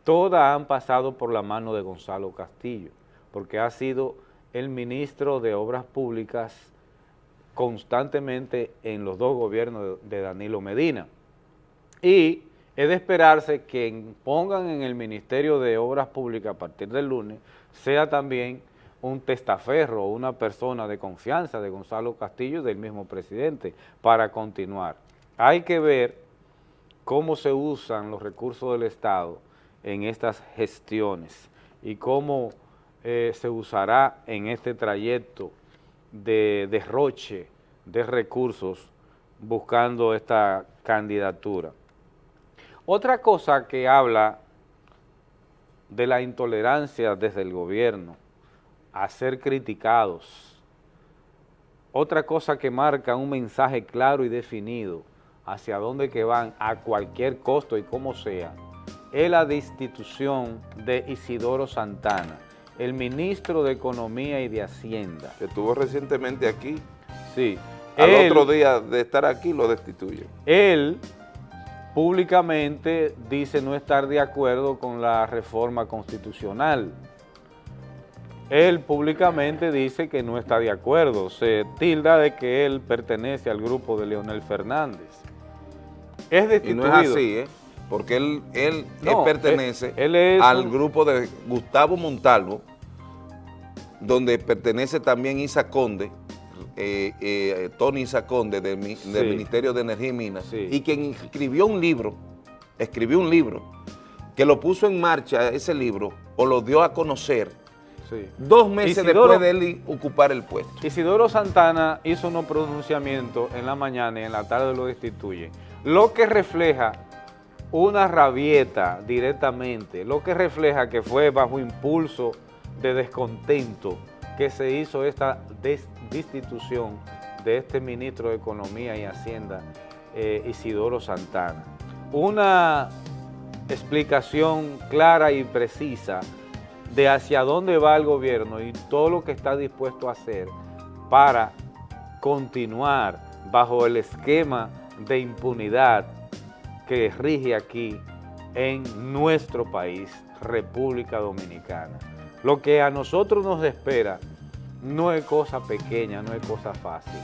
todas han pasado por la mano de Gonzalo Castillo, porque ha sido el ministro de Obras Públicas constantemente en los dos gobiernos de Danilo Medina. Y es de esperarse que pongan en el Ministerio de Obras Públicas a partir del lunes sea también un testaferro o una persona de confianza de Gonzalo Castillo del mismo presidente para continuar. Hay que ver cómo se usan los recursos del Estado en estas gestiones y cómo eh, se usará en este trayecto de derroche de recursos buscando esta candidatura. Otra cosa que habla de la intolerancia desde el gobierno a ser criticados, otra cosa que marca un mensaje claro y definido hacia dónde que van a cualquier costo y como sea, es la destitución de Isidoro Santana, el ministro de Economía y de Hacienda. Que estuvo recientemente aquí. Sí. Al Él- otro día de estar aquí lo destituyen. Él públicamente dice no estar de acuerdo con la reforma constitucional. Él públicamente dice que no está de acuerdo, se tilda de que él pertenece al grupo de Leonel Fernández. Es Y destituido. no es así, ¿eh? Porque él, él, pertenece él- él es al un- grupo de Gustavo Montalvo, donde pertenece también Isa Conde, eh, eh, Tony Isa Conde del, mi- del Sí. Ministerio de Energía y Minas, y quien escribió un libro, escribió un libro, que lo puso en marcha ese libro, o lo dio a conocer, Sí. dos meses Isidoro- después de él ocupar el puesto. Isidoro Santana hizo unos pronunciamientos en la mañana y en la tarde lo destituye, lo que refleja una rabieta directamente, lo que refleja que fue bajo impulso de descontento que se hizo esta des- destitución de este ministro de Economía y Hacienda, eh, Isidoro Santana. Una explicación clara y precisa de hacia dónde va el gobierno y todo lo que está dispuesto a hacer para continuar bajo el esquema de impunidad que rige aquí en nuestro país, República Dominicana. Lo que a nosotros nos espera no es cosa pequeña, no es cosa fácil.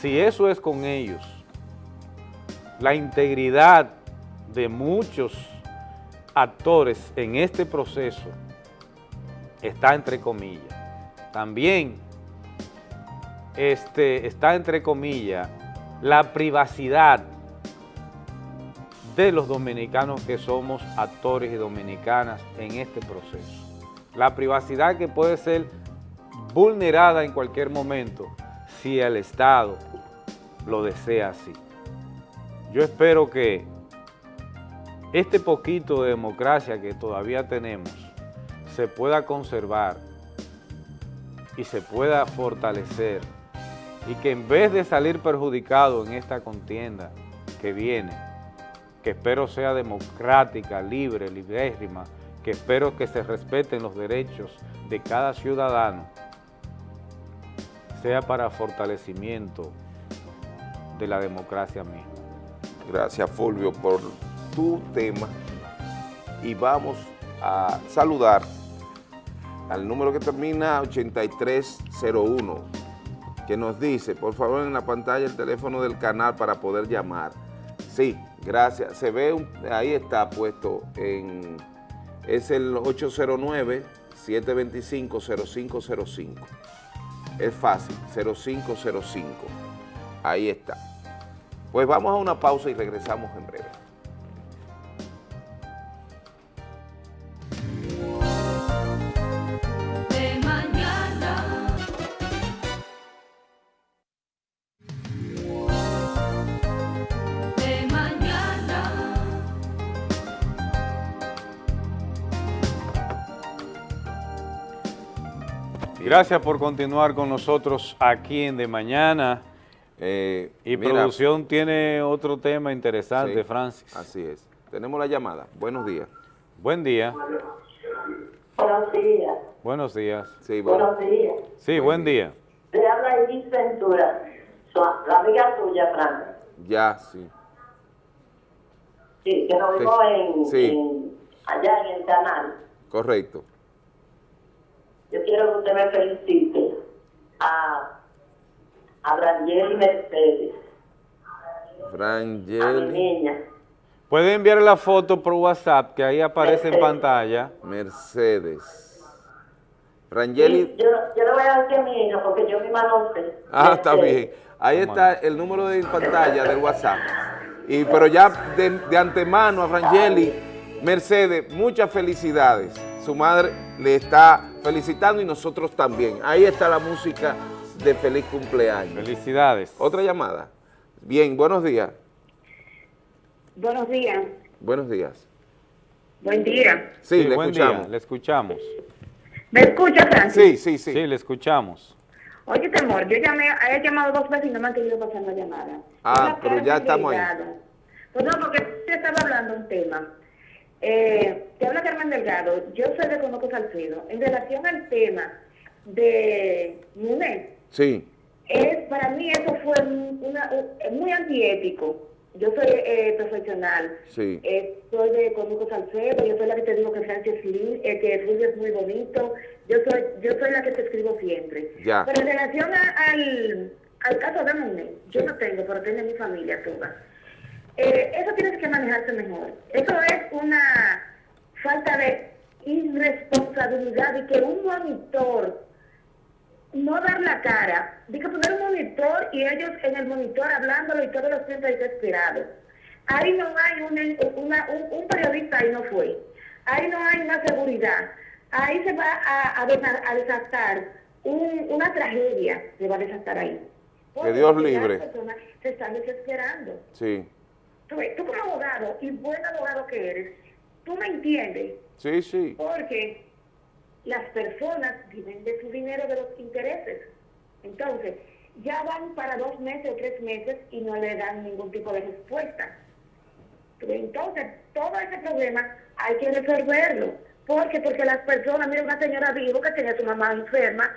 Si eso es con ellos, la integridad de muchos actores en este proceso está entre comillas. También este, está entre comillas la privacidad de los dominicanos que somos actores y dominicanas en este proceso. La privacidad que puede ser vulnerada en cualquier momento si el Estado lo desea así. Yo espero que este poquito de democracia que todavía tenemos se pueda conservar y se pueda fortalecer y que en vez de salir perjudicado en esta contienda que viene, que espero sea democrática, libre, libérrima, que espero que se respeten los derechos de cada ciudadano, sea para fortalecimiento de la democracia misma. Gracias Fulvio por tu tema y vamos a saludar al número que termina 8301 que nos dice, por favor en la pantalla el teléfono del canal para poder llamar. Sí, gracias. Se ve, ahí está puesto en, es el 809-725-0505. Es fácil, 0505. Ahí está. Pues vamos a una pausa y regresamos en breve. Gracias por continuar con nosotros aquí en De Mañana. y Eh, mira, producción tiene otro tema interesante, Sí, Francis. Así es. Tenemos la llamada. Buenos días. Buen día. Buenos días. Buenos días. Sí, Buenos días. Sí, buen día. Le habla Edith Ventura, la amiga tuya, Fran. Ya, sí. Sí, que nos Sí. vimos en, Sí. en- allá en el canal. Correcto. Yo quiero que usted me felicite a, a Rangel Mercedes, a mi niña. Puede enviar la foto por WhatsApp, que ahí aparece en pantalla. Mercedes. Frangeli. Yo, yo le voy a decir a mi hija porque yo misma no sé. Ah, está bien. Ahí está el número de pantalla del WhatsApp. Y, pero ya de, de antemano a Frangeli, Mercedes, muchas felicidades. Su madre le está felicitando y nosotros también. Ahí está la música de feliz cumpleaños. Felicidades. Otra llamada. Bien, buenos días. Buenos días. Buenos días. Buen día. Sí, le buen escuchamos. día, le escuchamos. ¿Me escucha, Francis? Sí, sí, sí. Sí, le escuchamos. Oye, temor, yo llamé, he llamado dos veces y no me han querido pasar la llamada. Ah, pero ya estamos ahí. Pues no, porque usted estaba hablando un tema. Eh, te habla Carmen Delgado, yo soy de Conoco Salcedo. En relación al tema de Munet, Sí. es, para mí eso fue un- una, un- muy antiético. Yo soy eh, profesional. Sí. Eh, soy de Conuco Salcedo, yo soy la que te digo que Francis Lee, eh, que es muy bonito, yo soy, yo soy la que te escribo siempre. Ya. Pero en relación a- al, al caso de Monet, yo no tengo, pero tengo mi familia toda. Eh, eso tiene que manejarse mejor. Eso es una falta de irresponsabilidad y que un monitor no dar la cara, de que poner un monitor y ellos en el monitor hablándolo y todos los tiempos desesperados. Ahí no hay un, una- un, un periodista, ahí no fue. Ahí no hay una seguridad. Ahí se va a, a, desa- a desatar un- una tragedia, se va a desatar ahí. Porque Dios las libre. personas se están desesperando. Sí. Tú, como abogado y buen abogado que eres, tú me entiendes, Sí, sí. porque las personas viven de su dinero, de los intereses. Entonces, ya van para dos meses o tres meses y no le dan ningún tipo de respuesta. Pero entonces, todo ese problema hay que resolverlo. ¿Por qué? Porque las personas, mira, una señora dijo que tenía a su mamá enferma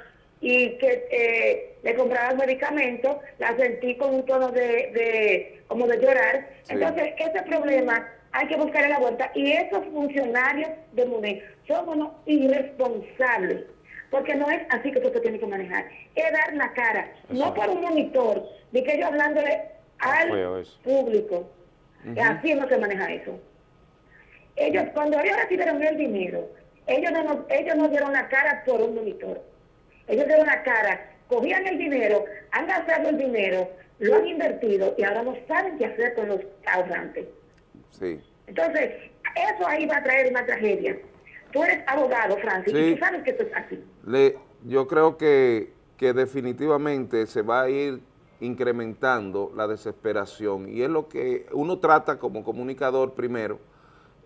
y que eh, le compraban medicamentos, la sentí con un tono de, de como de llorar. Sí. Entonces, ese problema hay que buscarle la vuelta. Y esos funcionarios de MUNE son unos irresponsables, porque no es así que tú te tienes que manejar. Es dar la cara, no por un monitor, de que yo hablándole al público. Ujú. Así no se maneja eso. Ellos, cuando ellos recibieron el dinero, ellos no, ellos no dieron la cara por un monitor. Ellos dieron la cara, cogían el dinero, han gastado el dinero, lo han invertido y ahora no saben qué hacer con los ahorrantes. Sí. Entonces, eso ahí va a traer una tragedia. Tú eres abogado, Francis, Sí. y tú sabes que esto es así. Le, yo creo que, que definitivamente se va a ir incrementando la desesperación y es lo que uno trata como comunicador primero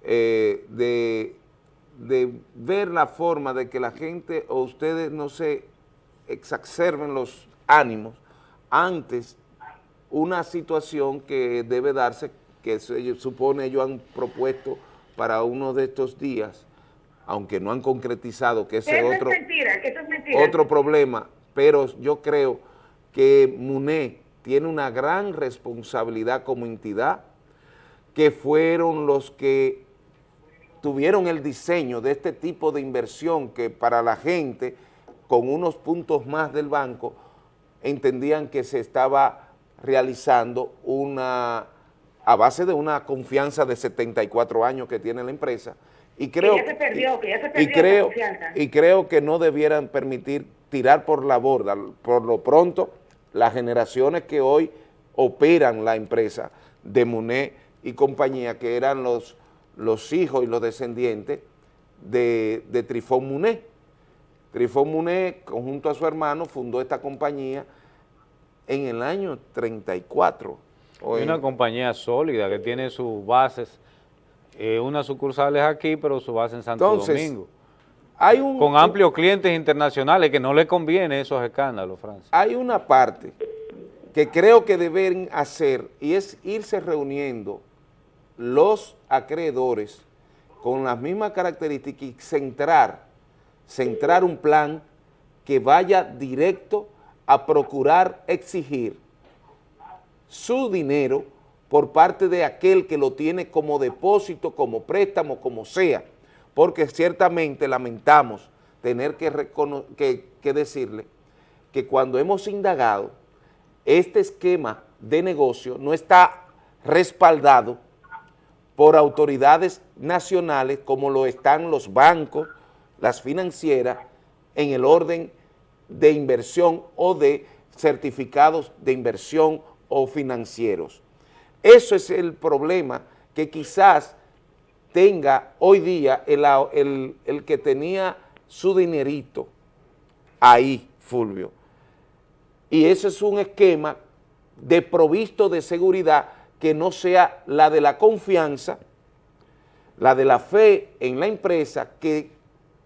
eh, de, de ver la forma de que la gente o ustedes no se exacerben los ánimos antes una situación que debe darse, que se supone ellos han propuesto para uno de estos días, aunque no han concretizado que ese otro es mentira, que eso es mentira. otro problema, pero yo creo que MUNE tiene una gran responsabilidad como entidad, que fueron los que tuvieron el diseño de este tipo de inversión que para la gente, con unos puntos más del banco, entendían que se estaba realizando una, a base de una confianza de 74 años que tiene la empresa, y creo, que ya se perdió, que ya se y creo, confianza. y creo que no debieran permitir tirar por la borda, por lo pronto, las generaciones que hoy operan la empresa de Muné y compañía, que eran los, los hijos y los descendientes de, de Trifón Muné. Trifón Muné, junto a su hermano, fundó esta compañía en el año 34. o Es en- una compañía sólida que tiene sus bases, eh, unas sucursales aquí, pero su base en Santo Entonces, Domingo. Hay un, Con amplios clientes internacionales que no le conviene esos escándalos, Francis. hay una parte que creo que deben hacer y es irse reuniendo los acreedores con las mismas características y centrar, centrar un plan que vaya directo a procurar exigir su dinero por parte de aquel que lo tiene como depósito, como préstamo, como sea, porque ciertamente lamentamos tener que, que decirle que cuando hemos indagado, este esquema de negocio no está respaldado por autoridades nacionales como lo están los bancos, las financieras, en el orden de inversión o de certificados de inversión o financieros. Eso es el problema que quizás tenga hoy día el, el- que tenía su dinerito ahí, Fulvio. Y ese es un esquema de provisto de seguridad que no sea la de la confianza, la de la fe en la empresa que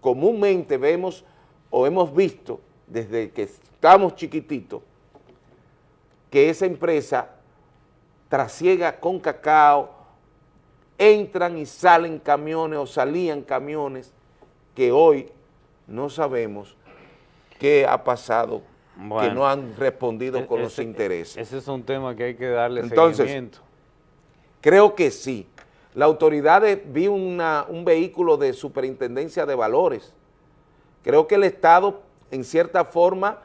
comúnmente vemos o hemos visto desde que estamos chiquititos, que esa empresa trasiega con cacao, entran y salen camiones o salían camiones que hoy no sabemos qué ha pasado, que no han respondido E- con los ese- intereses. Ese es un tema que hay que darle Entonces, seguimiento. Creo que sí. La autoridad de- vi una- un vehículo de superintendencia de valores. Creo que el Estado, en cierta forma,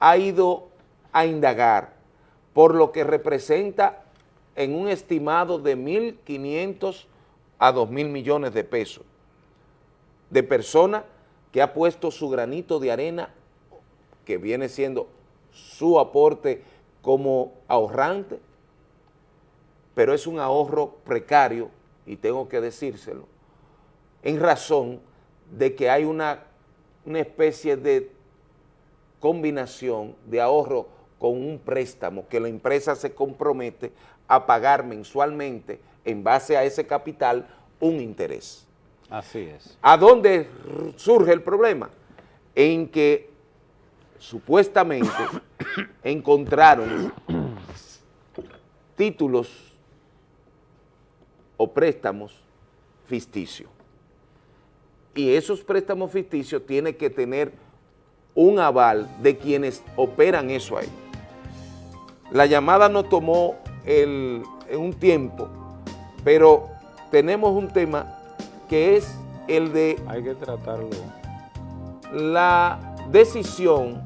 ha ido a indagar por lo que representa en un estimado de 1.500 a 2.000 millones de pesos de persona que ha puesto su granito de arena, que viene siendo su aporte como ahorrante, pero es un ahorro precario, y tengo que decírselo, en razón de que hay una, una especie de combinación de ahorro con un préstamo que la empresa se compromete a pagar mensualmente en base a ese capital un interés. Así es. ¿A dónde surge el problema? En que supuestamente encontraron títulos o préstamos ficticios. Y esos préstamos ficticios tienen que tener un aval de quienes operan eso ahí. La llamada nos tomó el- un tiempo, pero tenemos un tema que es el de Hay que tratarlo. la decisión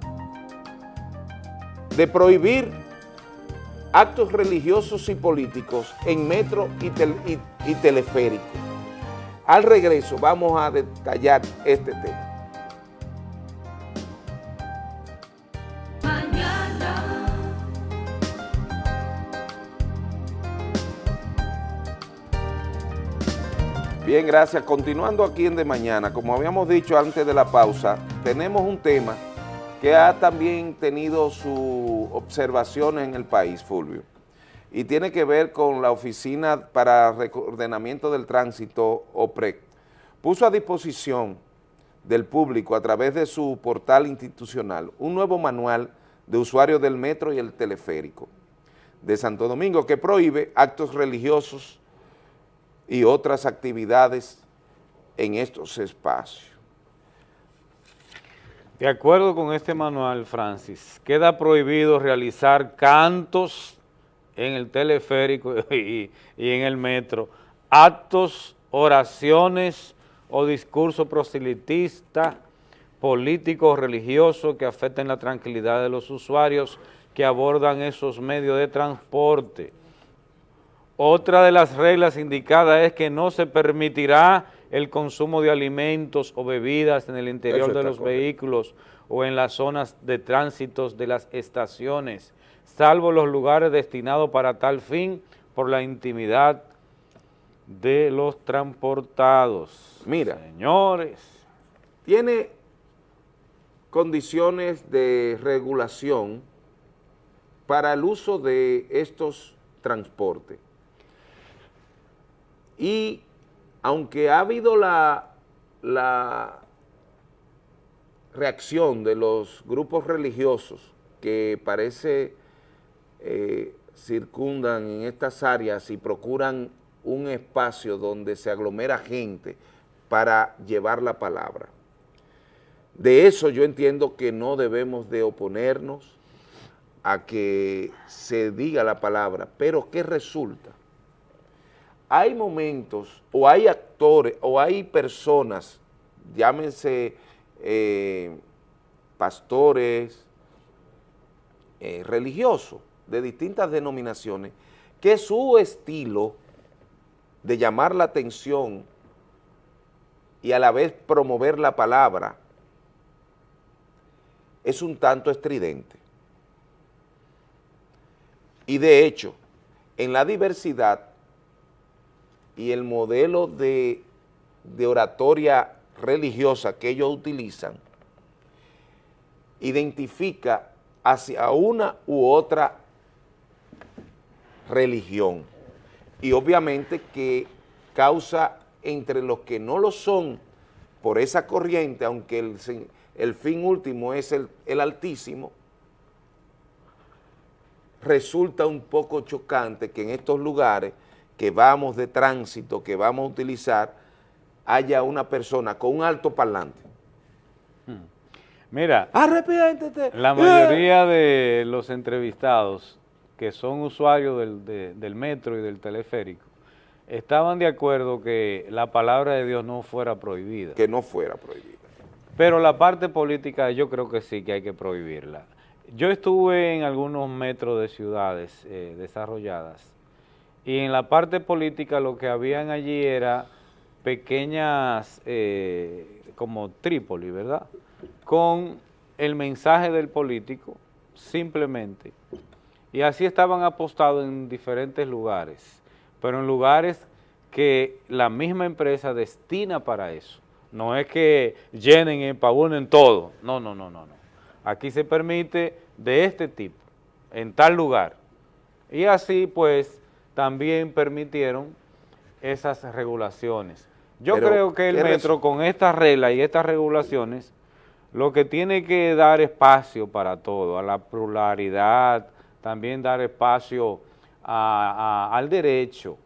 de prohibir actos religiosos y políticos en metro y, tel- y- y teleférico. Al regreso vamos a detallar este tema. Bien, gracias. Continuando aquí en De Mañana, como habíamos dicho antes de la pausa, tenemos un tema que ha también tenido sus observaciones en el país, Fulvio, y tiene que ver con la Oficina para Reordenamiento del Tránsito, OPREC. Puso a disposición del público a través de su portal institucional un nuevo manual de usuarios del metro y el teleférico de Santo Domingo que prohíbe actos religiosos y otras actividades en estos espacios. De acuerdo con este manual, Francis, queda prohibido realizar cantos en el teleférico y, en el metro, actos, oraciones o discurso proselitista, político o religioso que afecten la tranquilidad de los usuarios que abordan esos medios de transporte. Otra de las reglas indicadas es que no se permitirá el consumo de alimentos o bebidas en el interior de los correcto. vehículos o en las zonas de tránsitos de las estaciones, salvo los lugares destinados para tal fin por la intimidad de los transportados. Mira. Señores. Tiene condiciones de regulación para el uso de estos transportes. Y aunque ha habido la, la reacción de los grupos religiosos que parece eh, circundan en estas áreas y procuran un espacio donde se aglomera gente para llevar la palabra. De eso yo entiendo que no debemos de oponernos a que se diga la palabra, pero ¿qué resulta? Hay momentos o hay actores o hay personas, llámense eh, pastores, eh, religiosos de distintas denominaciones, que su estilo de llamar la atención y a la vez promover la palabra es un tanto estridente. Y de hecho, en la diversidad y el modelo de, de oratoria religiosa que ellos utilizan, identifica hacia una u otra religión. Y obviamente que causa entre los que no lo son por esa corriente, aunque el, fin último es el altísimo, resulta un poco chocante que en estos lugares que vamos de tránsito, que vamos a utilizar, haya una persona con un alto parlante. Mira, Arrepiéntete. la mayoría de los entrevistados que son usuarios del, de- del metro y del teleférico estaban de acuerdo que la palabra de Dios no fuera prohibida. Que no fuera prohibida. Pero la parte política yo creo que sí que hay que prohibirla. Yo estuve en algunos metros de ciudades eh, desarrolladas y en la parte política lo que habían allí era pequeñas, eh, como Trípoli, ¿verdad? Con el mensaje del político, simplemente. Y así estaban apostados en diferentes lugares, pero en lugares que la misma empresa destina para eso. No es que llenen y empabunen todo, no, no, no, no, no. Aquí se permite de este tipo, en tal lugar. Y así pues también permitieron esas regulaciones. Yo Pero, creo que el ¿qué metro con estas reglas y estas regulaciones lo que tiene que dar espacio para todo, a la pluralidad, también dar espacio a- a- al derecho.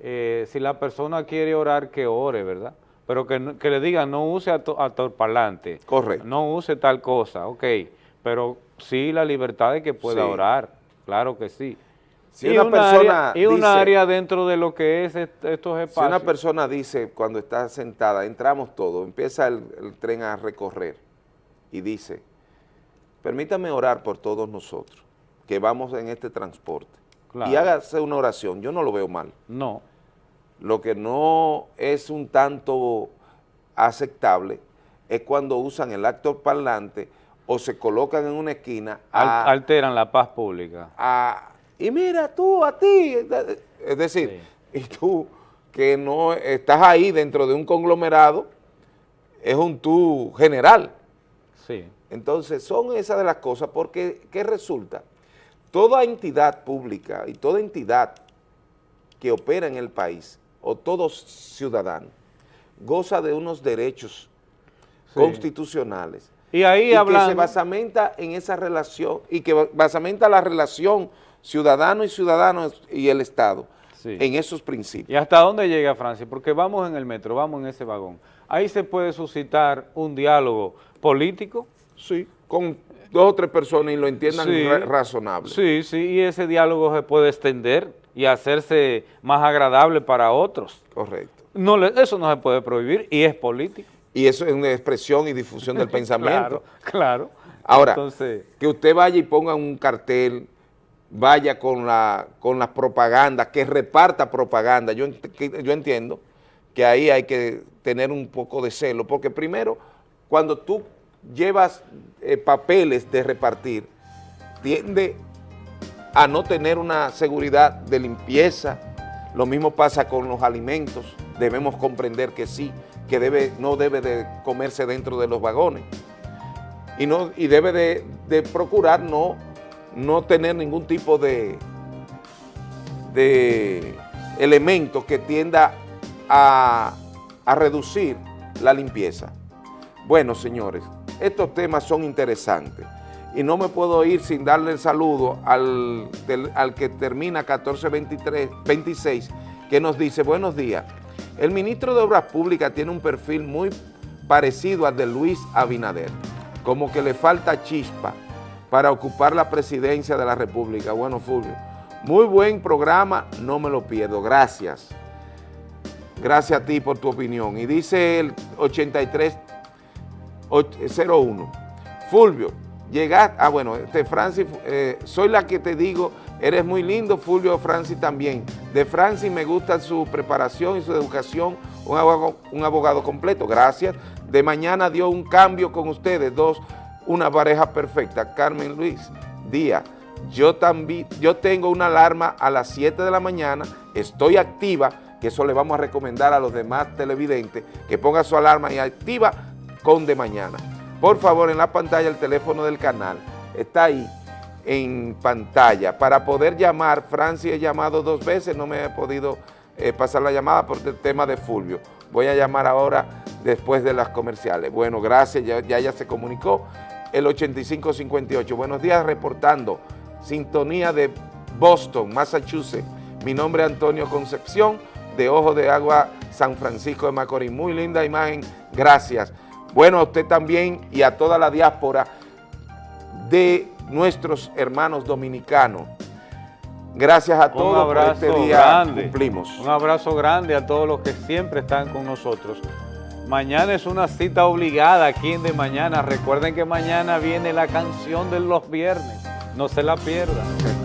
Eh, si la persona quiere orar, que ore, ¿verdad? Pero que, que le digan, no use ato- altoparlante. Correcto. No use tal cosa, ok. Pero sí la libertad de que pueda Sí. orar, claro que sí. Si y una un persona área, y un área dentro de lo que es est- estos Si espacios. una persona dice cuando está sentada, entramos todos, empieza el, el tren a recorrer y dice, permítame orar por todos nosotros que vamos en este transporte. Claro. Y hágase una oración, yo no lo veo mal. No. Lo que no es un tanto aceptable es cuando usan el actor parlante o se colocan en una esquina a, alteran la paz pública. a- y mira tú, a ti, es decir, y tú, que no estás ahí dentro de un conglomerado, es un tú general. Sí. Entonces, son esas de las cosas, porque ¿qué resulta? Toda entidad pública y toda entidad que opera en el país, o todo ciudadano, goza de unos derechos Sí. constitucionales. Y ahí que hablando- se basamenta en esa relación, y que basamenta la relación ciudadano y ciudadano y el Estado, Sí. en esos principios. ¿Y hasta dónde llega Francia? Porque vamos en el metro, vamos en ese vagón. Ahí se puede suscitar un diálogo político. Sí, con dos o tres personas y lo entiendan Sí. razonable. Sí, sí, y ese diálogo se puede extender y hacerse más agradable para otros. Correcto. No eso no se puede prohibir y es político. Y eso es una expresión y difusión del pensamiento. Claro, claro. Ahora, Entonces, que usted vaya y ponga un cartel, vaya con la con que reparta propaganda. Yo, yo entiendo que ahí hay que tener un poco de celo, porque primero, cuando tú llevas eh, papeles de repartir, tiende a no tener una seguridad de limpieza. Lo mismo pasa con los alimentos. Debemos comprender que sí, que debe, no debe de comerse dentro de los vagones. Y, no, y debe de, de procurar no, no tener ningún tipo de, de elemento que tienda a, a reducir la limpieza. Bueno, señores, estos temas son interesantes y no me puedo ir sin darle el saludo al, al que termina 1426, que nos dice, buenos días, el ministro de Obras Públicas tiene un perfil muy parecido al de Luis Abinader, como que le falta chispa para ocupar la presidencia de la República. Bueno, Fulvio, muy buen programa, no me lo pierdo, gracias. Gracias a ti por tu opinión. Y dice el 8301, Fulvio, llegaste, ah bueno, este Francis, eh, soy la que te digo, eres muy lindo, Fulvio Francis también. De Francis me gusta su preparación y su educación, un abogado completo, gracias. De mañana dio un cambio con ustedes, dos, una pareja perfecta, Carmen Luis Díaz. Yo también, yo tengo una alarma a las 7 de la mañana, estoy activa, que eso le vamos a recomendar a los demás televidentes, que ponga su alarma y activa con de mañana. Por favor, en la pantalla el teléfono del canal está ahí en pantalla. Para poder llamar, Francia he llamado dos veces, no me he podido eh, pasar la llamada por el tema de Fulvio. Voy a llamar ahora después de las comerciales. Bueno, gracias, ya, ya se comunicó. El 8558. Buenos días, reportando. Sintonía de Boston, Massachusetts. Mi nombre es Antonio Concepción, de Ojo de Agua, San Francisco de Macorís. Muy linda imagen, gracias. Bueno, a usted también y a toda la diáspora de nuestros hermanos dominicanos. Gracias a un todos por abrazo este día grande. cumplimos. Un abrazo grande a todos los que siempre están con nosotros. Mañana es una cita obligada aquí en De Mañana. Recuerden que mañana viene la canción de los viernes. No se la pierdan.